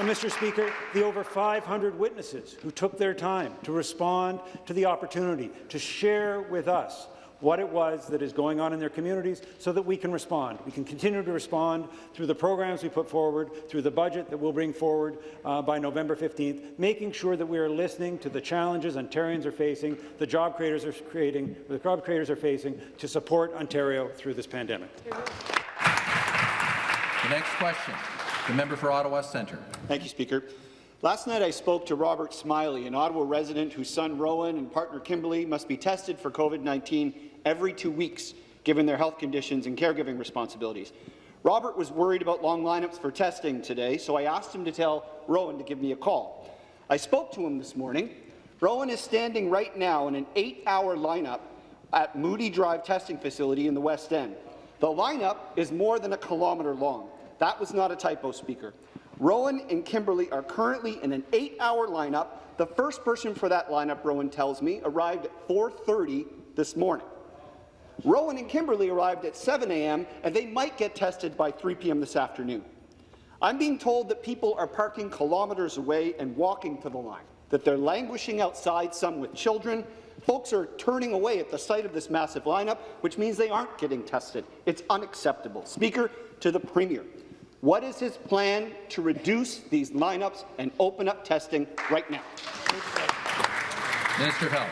and Mr. Speaker, the over 500 witnesses who took their time to respond to the opportunity to share with us what it was that is going on in their communities so that we can respond. We can continue to respond through the programs we put forward, through the budget that we'll bring forward uh, by November 15th, making sure that we are listening to the challenges Ontarians are facing, the job creators are creating, the job creators are facing to support Ontario through this pandemic. The next question, the member for Ottawa Centre. Thank you, Speaker. Last night I spoke to Robert Smiley, an Ottawa resident whose son Rowan and partner Kimberly must be tested for COVID-19 every two weeks, given their health conditions and caregiving responsibilities. Robert was worried about long lineups for testing today, so I asked him to tell Rowan to give me a call. I spoke to him this morning. Rowan is standing right now in an eight-hour lineup at Moody Drive testing facility in the West End. The lineup is more than a kilometre long. That was not a typo, Speaker. Rowan and Kimberly are currently in an eight-hour lineup. The first person for that lineup, Rowan tells me, arrived at 4.30 this morning. Rowan and Kimberly arrived at 7 a.m., and they might get tested by 3 p.m. this afternoon. I'm being told that people are parking kilometres away and walking to the line, that they're languishing outside, some with children. Folks are turning away at the sight of this massive lineup, which means they aren't getting tested. It's unacceptable. Speaker, to the Premier, what is his plan to reduce these lineups and open up testing right now? Minister of Health.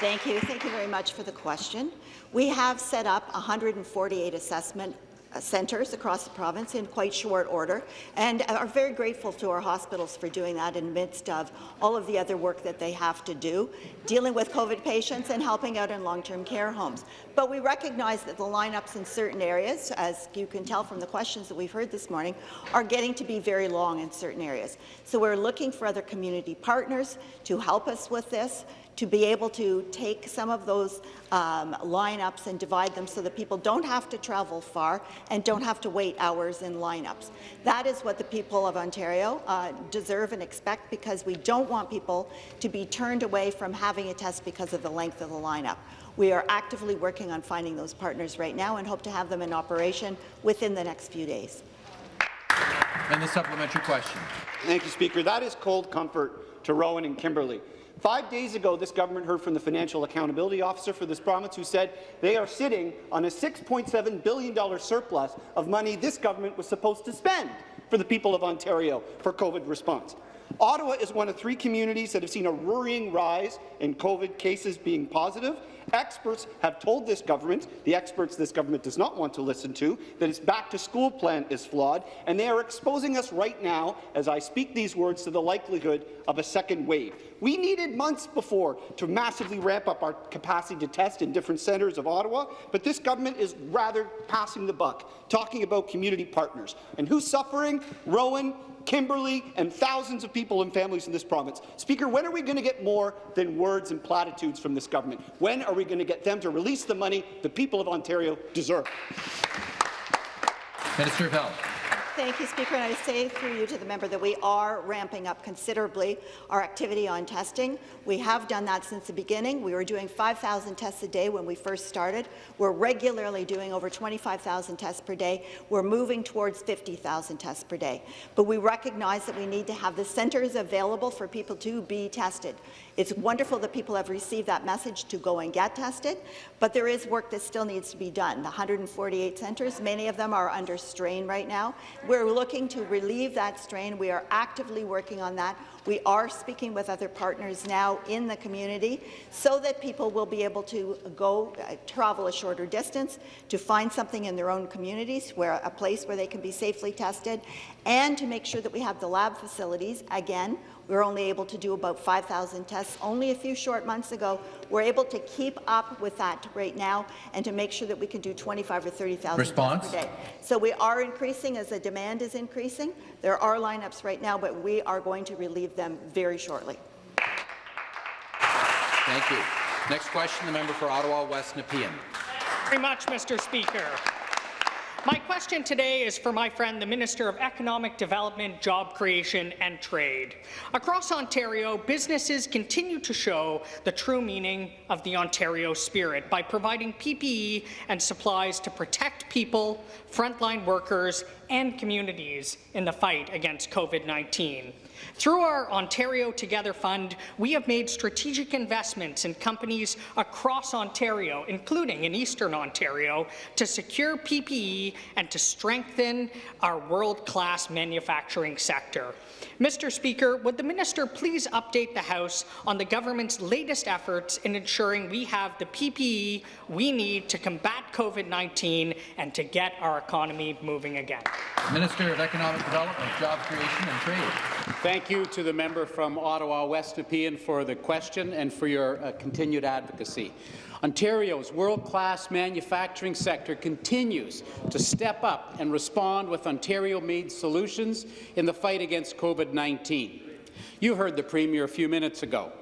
Thank you. Thank you very much for the question. We have set up 148 assessment uh, centres across the province in quite short order and are very grateful to our hospitals for doing that in the midst of all of the other work that they have to do, dealing with COVID patients and helping out in long-term care homes. But we recognize that the lineups in certain areas, as you can tell from the questions that we've heard this morning, are getting to be very long in certain areas. So we're looking for other community partners to help us with this, to be able to take some of those um, lineups and divide them so that people don't have to travel far and don't have to wait hours in lineups. That is what the people of Ontario uh, deserve and expect because we don't want people to be turned away from having a test because of the length of the lineup. We are actively working on finding those partners right now and hope to have them in operation within the next few days. And the supplementary question. Thank you, Speaker. That is cold comfort to Rowan and Kimberly. Five days ago, this government heard from the Financial Accountability Officer for this province who said they are sitting on a $6.7 billion surplus of money this government was supposed to spend for the people of Ontario for COVID response. Ottawa is one of three communities that have seen a worrying rise in COVID cases being positive. Experts have told this government, the experts this government does not want to listen to, that its back-to-school plan is flawed, and they are exposing us right now, as I speak these words, to the likelihood of a second wave. We needed months before to massively ramp up our capacity to test in different centres of Ottawa, but this government is rather passing the buck, talking about community partners. And who's suffering? Rowan, Kimberly, and thousands of people and families in this province. Speaker, when are we going to get more than words and platitudes from this government? When are we going to get them to release the money the people of Ontario deserve? Minister of Health. Thank you, Speaker. And I say through you to the member that we are ramping up considerably our activity on testing. We have done that since the beginning. We were doing 5,000 tests a day when we first started. We're regularly doing over 25,000 tests per day. We're moving towards 50,000 tests per day. But we recognize that we need to have the centres available for people to be tested. It's wonderful that people have received that message to go and get tested, but there is work that still needs to be done. The 148 centres, many of them are under strain right now. We're looking to relieve that strain. We are actively working on that. We are speaking with other partners now in the community so that people will be able to go uh, travel a shorter distance to find something in their own communities, where a place where they can be safely tested, and to make sure that we have the lab facilities. Again, we were only able to do about 5,000 tests only a few short months ago. We're able to keep up with that right now and to make sure that we can do 25 or 30,000 tests per day. So we are increasing as the demand is increasing. There are lineups right now, but we are going to relieve them very shortly. Thank you. Next question, the member for Ottawa West Nepean. Thank you very much, Mr. Speaker. My question today is for my friend, the Minister of Economic Development, Job Creation and Trade. Across Ontario, businesses continue to show the true meaning of the Ontario spirit by providing PPE and supplies to protect people, frontline workers, and communities in the fight against COVID-19. Through our Ontario Together Fund, we have made strategic investments in companies across Ontario, including in Eastern Ontario, to secure PPE and to strengthen our world-class manufacturing sector. Mr. Speaker, would the minister please update the House on the government's latest efforts in ensuring we have the PPE we need to combat COVID-19 and to get our economy moving again? Minister of Economic Development, Job Creation and Trade. Thank you to the member from Ottawa West Nepean for the question and for your uh, continued advocacy. Ontario's world-class manufacturing sector continues to step up and respond with Ontario-made solutions in the fight against COVID-19. You heard the Premier a few minutes ago.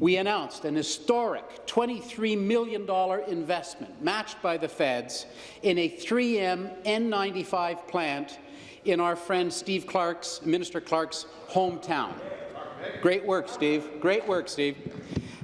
We announced an historic $23 million investment, matched by the feds, in a 3M N95 plant in our friend Steve Clark's, Minister Clark's hometown. Great work, Steve. Great work, Steve.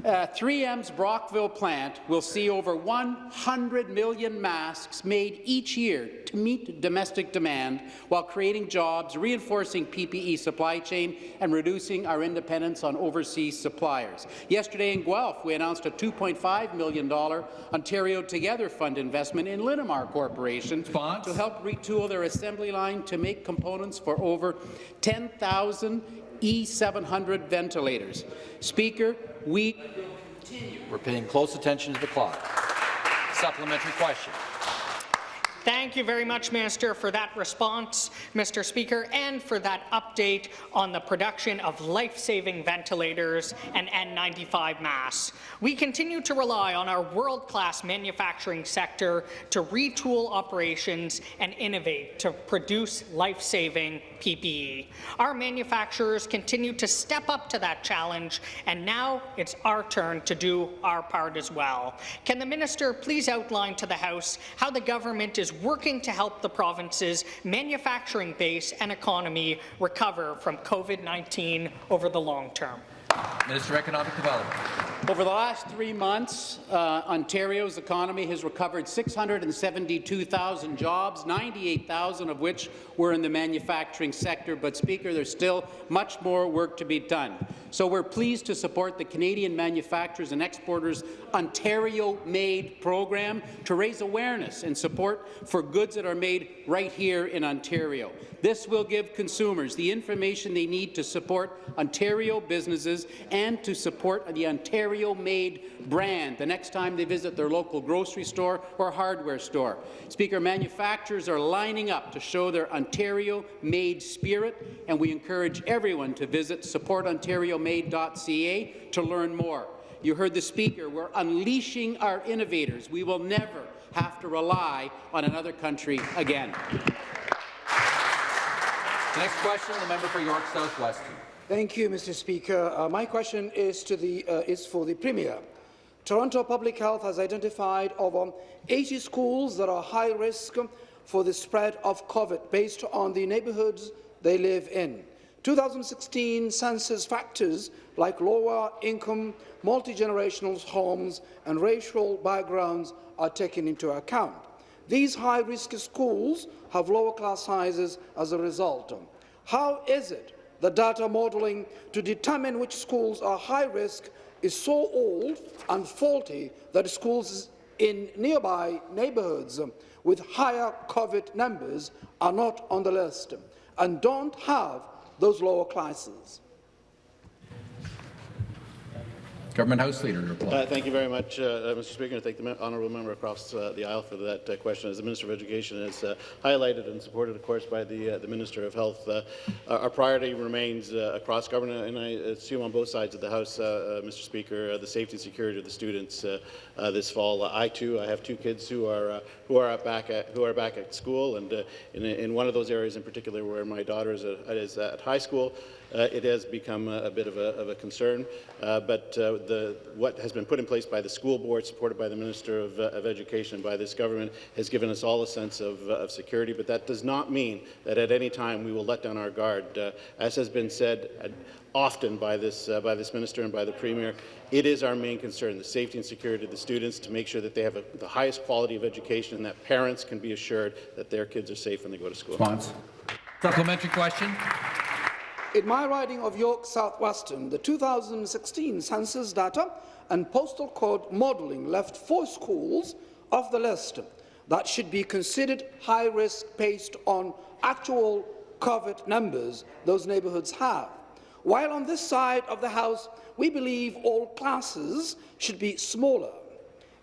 Uh, 3M's Brockville plant will see over 100 million masks made each year to meet domestic demand while creating jobs, reinforcing PPE supply chain, and reducing our dependence on overseas suppliers. Yesterday in Guelph, we announced a $2.5 million Ontario Together Fund investment in Linamar Corporation Response? to help retool their assembly line to make components for over 10,000 E700 ventilators. Speaker, we We're paying close attention to the clock. Supplementary question. Thank you very much, Minister, for that response, Mr. Speaker, and for that update on the production of life-saving ventilators and N95 masks. We continue to rely on our world-class manufacturing sector to retool operations and innovate to produce life-saving PPE. Our manufacturers continue to step up to that challenge, and now it's our turn to do our part as well. Can the minister please outline to the House how the government is working to help the province's manufacturing base and economy recover from COVID-19 over the long term? Minister of Economic Development. Over the last three months, uh, Ontario's economy has recovered 672,000 jobs, 98,000 of which were in the manufacturing sector. But, Speaker, there's still much more work to be done. So we're pleased to support the Canadian Manufacturers and Exporters Ontario-made program to raise awareness and support for goods that are made right here in Ontario. This will give consumers the information they need to support Ontario businesses and to support the Ontario-made brand the next time they visit their local grocery store or hardware store. Speaker, manufacturers are lining up to show their Ontario-made spirit, and we encourage everyone to visit supportontariomade.ca to learn more. You heard the Speaker. We're unleashing our innovators. We will never have to rely on another country again. Next question, the member for York South-Weston. Thank you, Mr. Speaker. Uh, my question is, the, uh, is for the Premier. Toronto Public Health has identified over 80 schools that are high risk for the spread of COVID based on the neighbourhoods they live in. 2016 census factors like lower income, multi-generational homes and racial backgrounds are taken into account. These high-risk schools have lower class sizes as a result. How is it that data modelling to determine which schools are high risk is so old and faulty that schools in nearby neighbourhoods with higher COVID numbers are not on the list and don't have those lower classes? Government House Leader to reply. Uh, thank you very much, uh, uh Mr. Speaker, and thank the honourable member across uh, the aisle for that uh, question. As the Minister of Education has uh, highlighted and supported, of course, by the, the Minister of Health, our priority remains across government, and I assume on both sides of the House, Mr. Speaker, the safety and security of the students this fall. I too, I have two kids who are who are back at who are back at school, and in, in one of those areas in particular, where my daughter is, is at high school. Uh, it has become a, a bit of a, of a concern. Uh, but uh, the, what has been put in place by the school board, supported by the Minister of, of Education, by this government, has given us all a sense of, of, security. But that does not mean that at any time we will let down our guard. as has been said often by this, uh, by this minister and by the premier. It is our main concern, the safety and security of the students, to make sure that they have a, the highest quality of education and that parents can be assured that their kids are safe when they go to school. Response. Supplementary question. In my riding of York South-Weston, the 2016 census data and postal code modelling left four schools off the list that should be considered high risk based on actual COVID numbers those neighbourhoods have. While on this side of the House, we believe all classes should be smaller.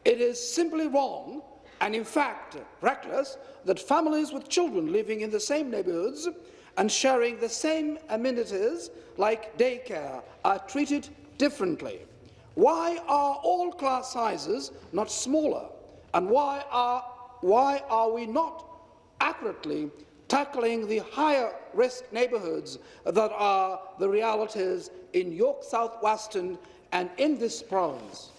It is simply wrong and, in fact, reckless that families with children living in the same neighbourhoods and sharing the same amenities like daycare are treated differently? Why are all class sizes not smaller? And why are, why are we not accurately tackling the higher risk neighbourhoods that are the realities in York South-Weston and in this province?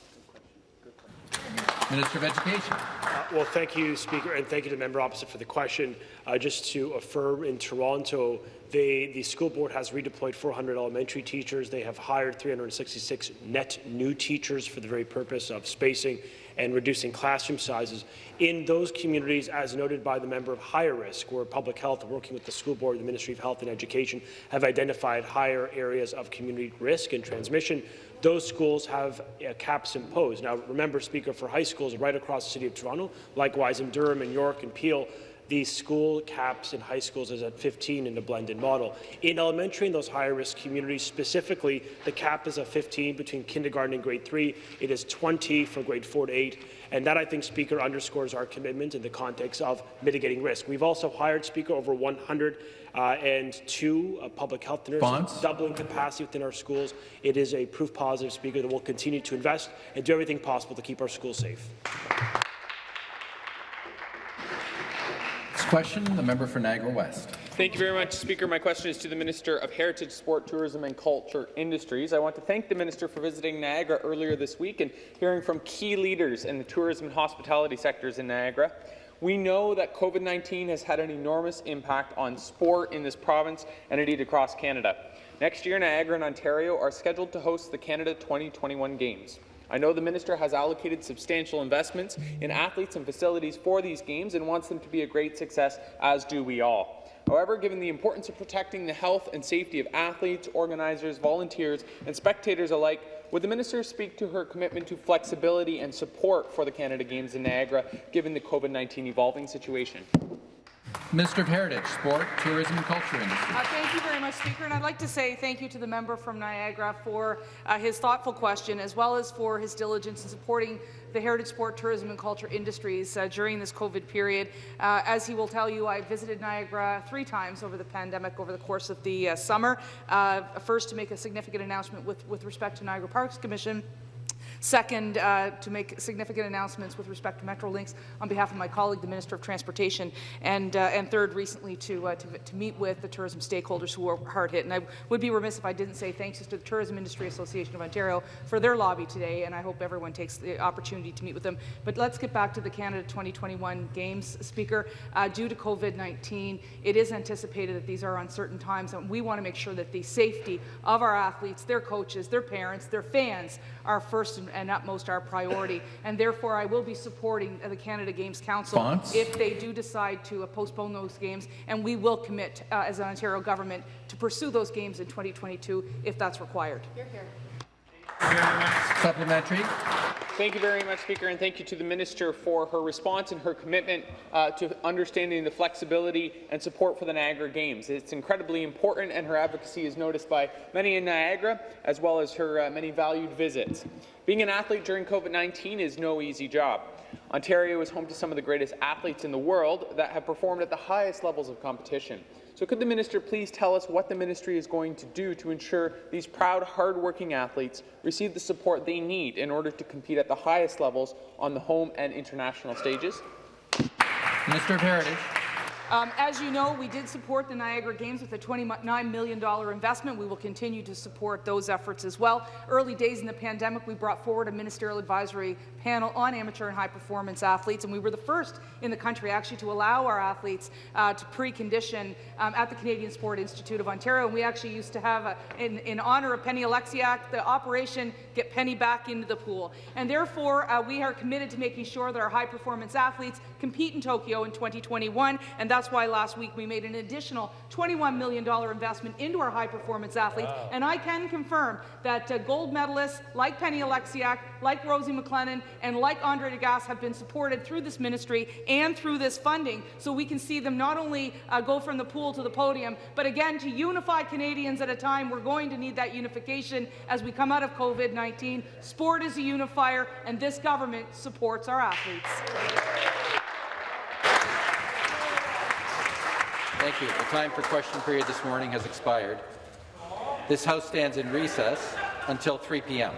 Minister of Education. Uh, well, thank you, Speaker, and thank you to the member opposite for the question. Uh, just to affirm, in Toronto, they, the school board has redeployed 400 elementary teachers. They have hired 366 net new teachers for the very purpose of spacing and reducing classroom sizes. In those communities, as noted by the member of higher risk, where public health, working with the school board, the Ministry of Health and Education, have identified higher areas of community risk and transmission, those schools have uh, caps imposed. Now, remember, Speaker, for high schools right across the City of Toronto, likewise in Durham and York and Peel, the school caps in high schools is at 15 in the blended model. In elementary, in those higher risk communities specifically, the cap is at 15 between kindergarten and grade 3. It is 20 for grade 4 to 8. And that, I think, Speaker, underscores our commitment in the context of mitigating risk. We've also hired, Speaker, over 100 uh, and two uh, public health nurses, Bonds. doubling capacity within our schools. It is a proof positive, Speaker, that we'll continue to invest and do everything possible to keep our schools safe. Question, the member for Niagara West. Thank you very much, Speaker. My question is to the Minister of Heritage, Sport, Tourism and Culture Industries. I want to thank the Minister for visiting Niagara earlier this week and hearing from key leaders in the tourism and hospitality sectors in Niagara. We know that COVID-19 has had an enormous impact on sport in this province and indeed across Canada. Next year, Niagara and Ontario are scheduled to host the Canada 2021 Games. I know the minister has allocated substantial investments in athletes and facilities for these games and wants them to be a great success, as do we all. However, given the importance of protecting the health and safety of athletes, organizers, volunteers, and spectators alike, would the minister speak to her commitment to flexibility and support for the Canada Games in Niagara, given the COVID-19 evolving situation? Minister of Heritage, Sport, Tourism and Culture Industry. Uh, thank you very much, Speaker. And I'd like to say thank you to the member from Niagara for uh, his thoughtful question, as well as for his diligence in supporting the heritage, sport, tourism and culture industries uh, during this COVID period. Uh, as he will tell you, I visited Niagara three times over the pandemic over the course of the uh, summer. Uh, first, to make a significant announcement with, with respect to Niagara Parks Commission, Second, uh, to make significant announcements with respect to Metrolinx on behalf of my colleague, the Minister of Transportation. And, uh, and third, recently to, uh, to, to meet with the tourism stakeholders who were hard hit. And I would be remiss if I didn't say thanks to the Tourism Industry Association of Ontario for their lobby today, and I hope everyone takes the opportunity to meet with them. But let's get back to the Canada 2021 Games, Speaker. Uh, due to COVID-19, it is anticipated that these are uncertain times, and we want to make sure that the safety of our athletes, their coaches, their parents, their fans are first and utmost our priority. And therefore, I will be supporting the Canada Games Council Response? if they do decide to uh, postpone those games, and we will commit uh, as an Ontario government to pursue those games in 2022 if that's required. Supplementary. Thank you very much, Speaker, and thank you to the Minister for her response and her commitment uh, to understanding the flexibility and support for the Niagara Games. It's incredibly important, and her advocacy is noticed by many in Niagara, as well as her uh, many valued visits. Being an athlete during COVID-19 is no easy job. Ontario is home to some of the greatest athletes in the world that have performed at the highest levels of competition. So could the minister please tell us what the ministry is going to do to ensure these proud, hard-working athletes receive the support they need in order to compete at the highest levels on the home and international stages? Mr. of Heritage. Um, as you know, we did support the Niagara Games with a $29 million investment. We will continue to support those efforts as well. Early days in the pandemic, we brought forward a ministerial advisory panel on amateur and high-performance athletes, and we were the first in the country actually to allow our athletes uh, to precondition um, at the Canadian Sport Institute of Ontario. And we actually used to have, a, in, in honor of Penny Oleksiak, the operation Get Penny Back into the Pool. And therefore, uh, we are committed to making sure that our high-performance athletes compete in Tokyo in 2021, and that's why last week we made an additional $21 million investment into our high-performance athletes. Wow. And I can confirm that uh, gold medalists like Penny Oleksiak, like Rosie MacLennan, and like Andre De Grasse have been supported through this ministry and through this funding, so we can see them not only uh, go from the pool to the podium, but again, to unify Canadians at a time we're going to need that unification as we come out of COVID-19. Sport is a unifier, and this government supports our athletes. Thank you. The time for question period this morning has expired. This House stands in recess until 3 p.m.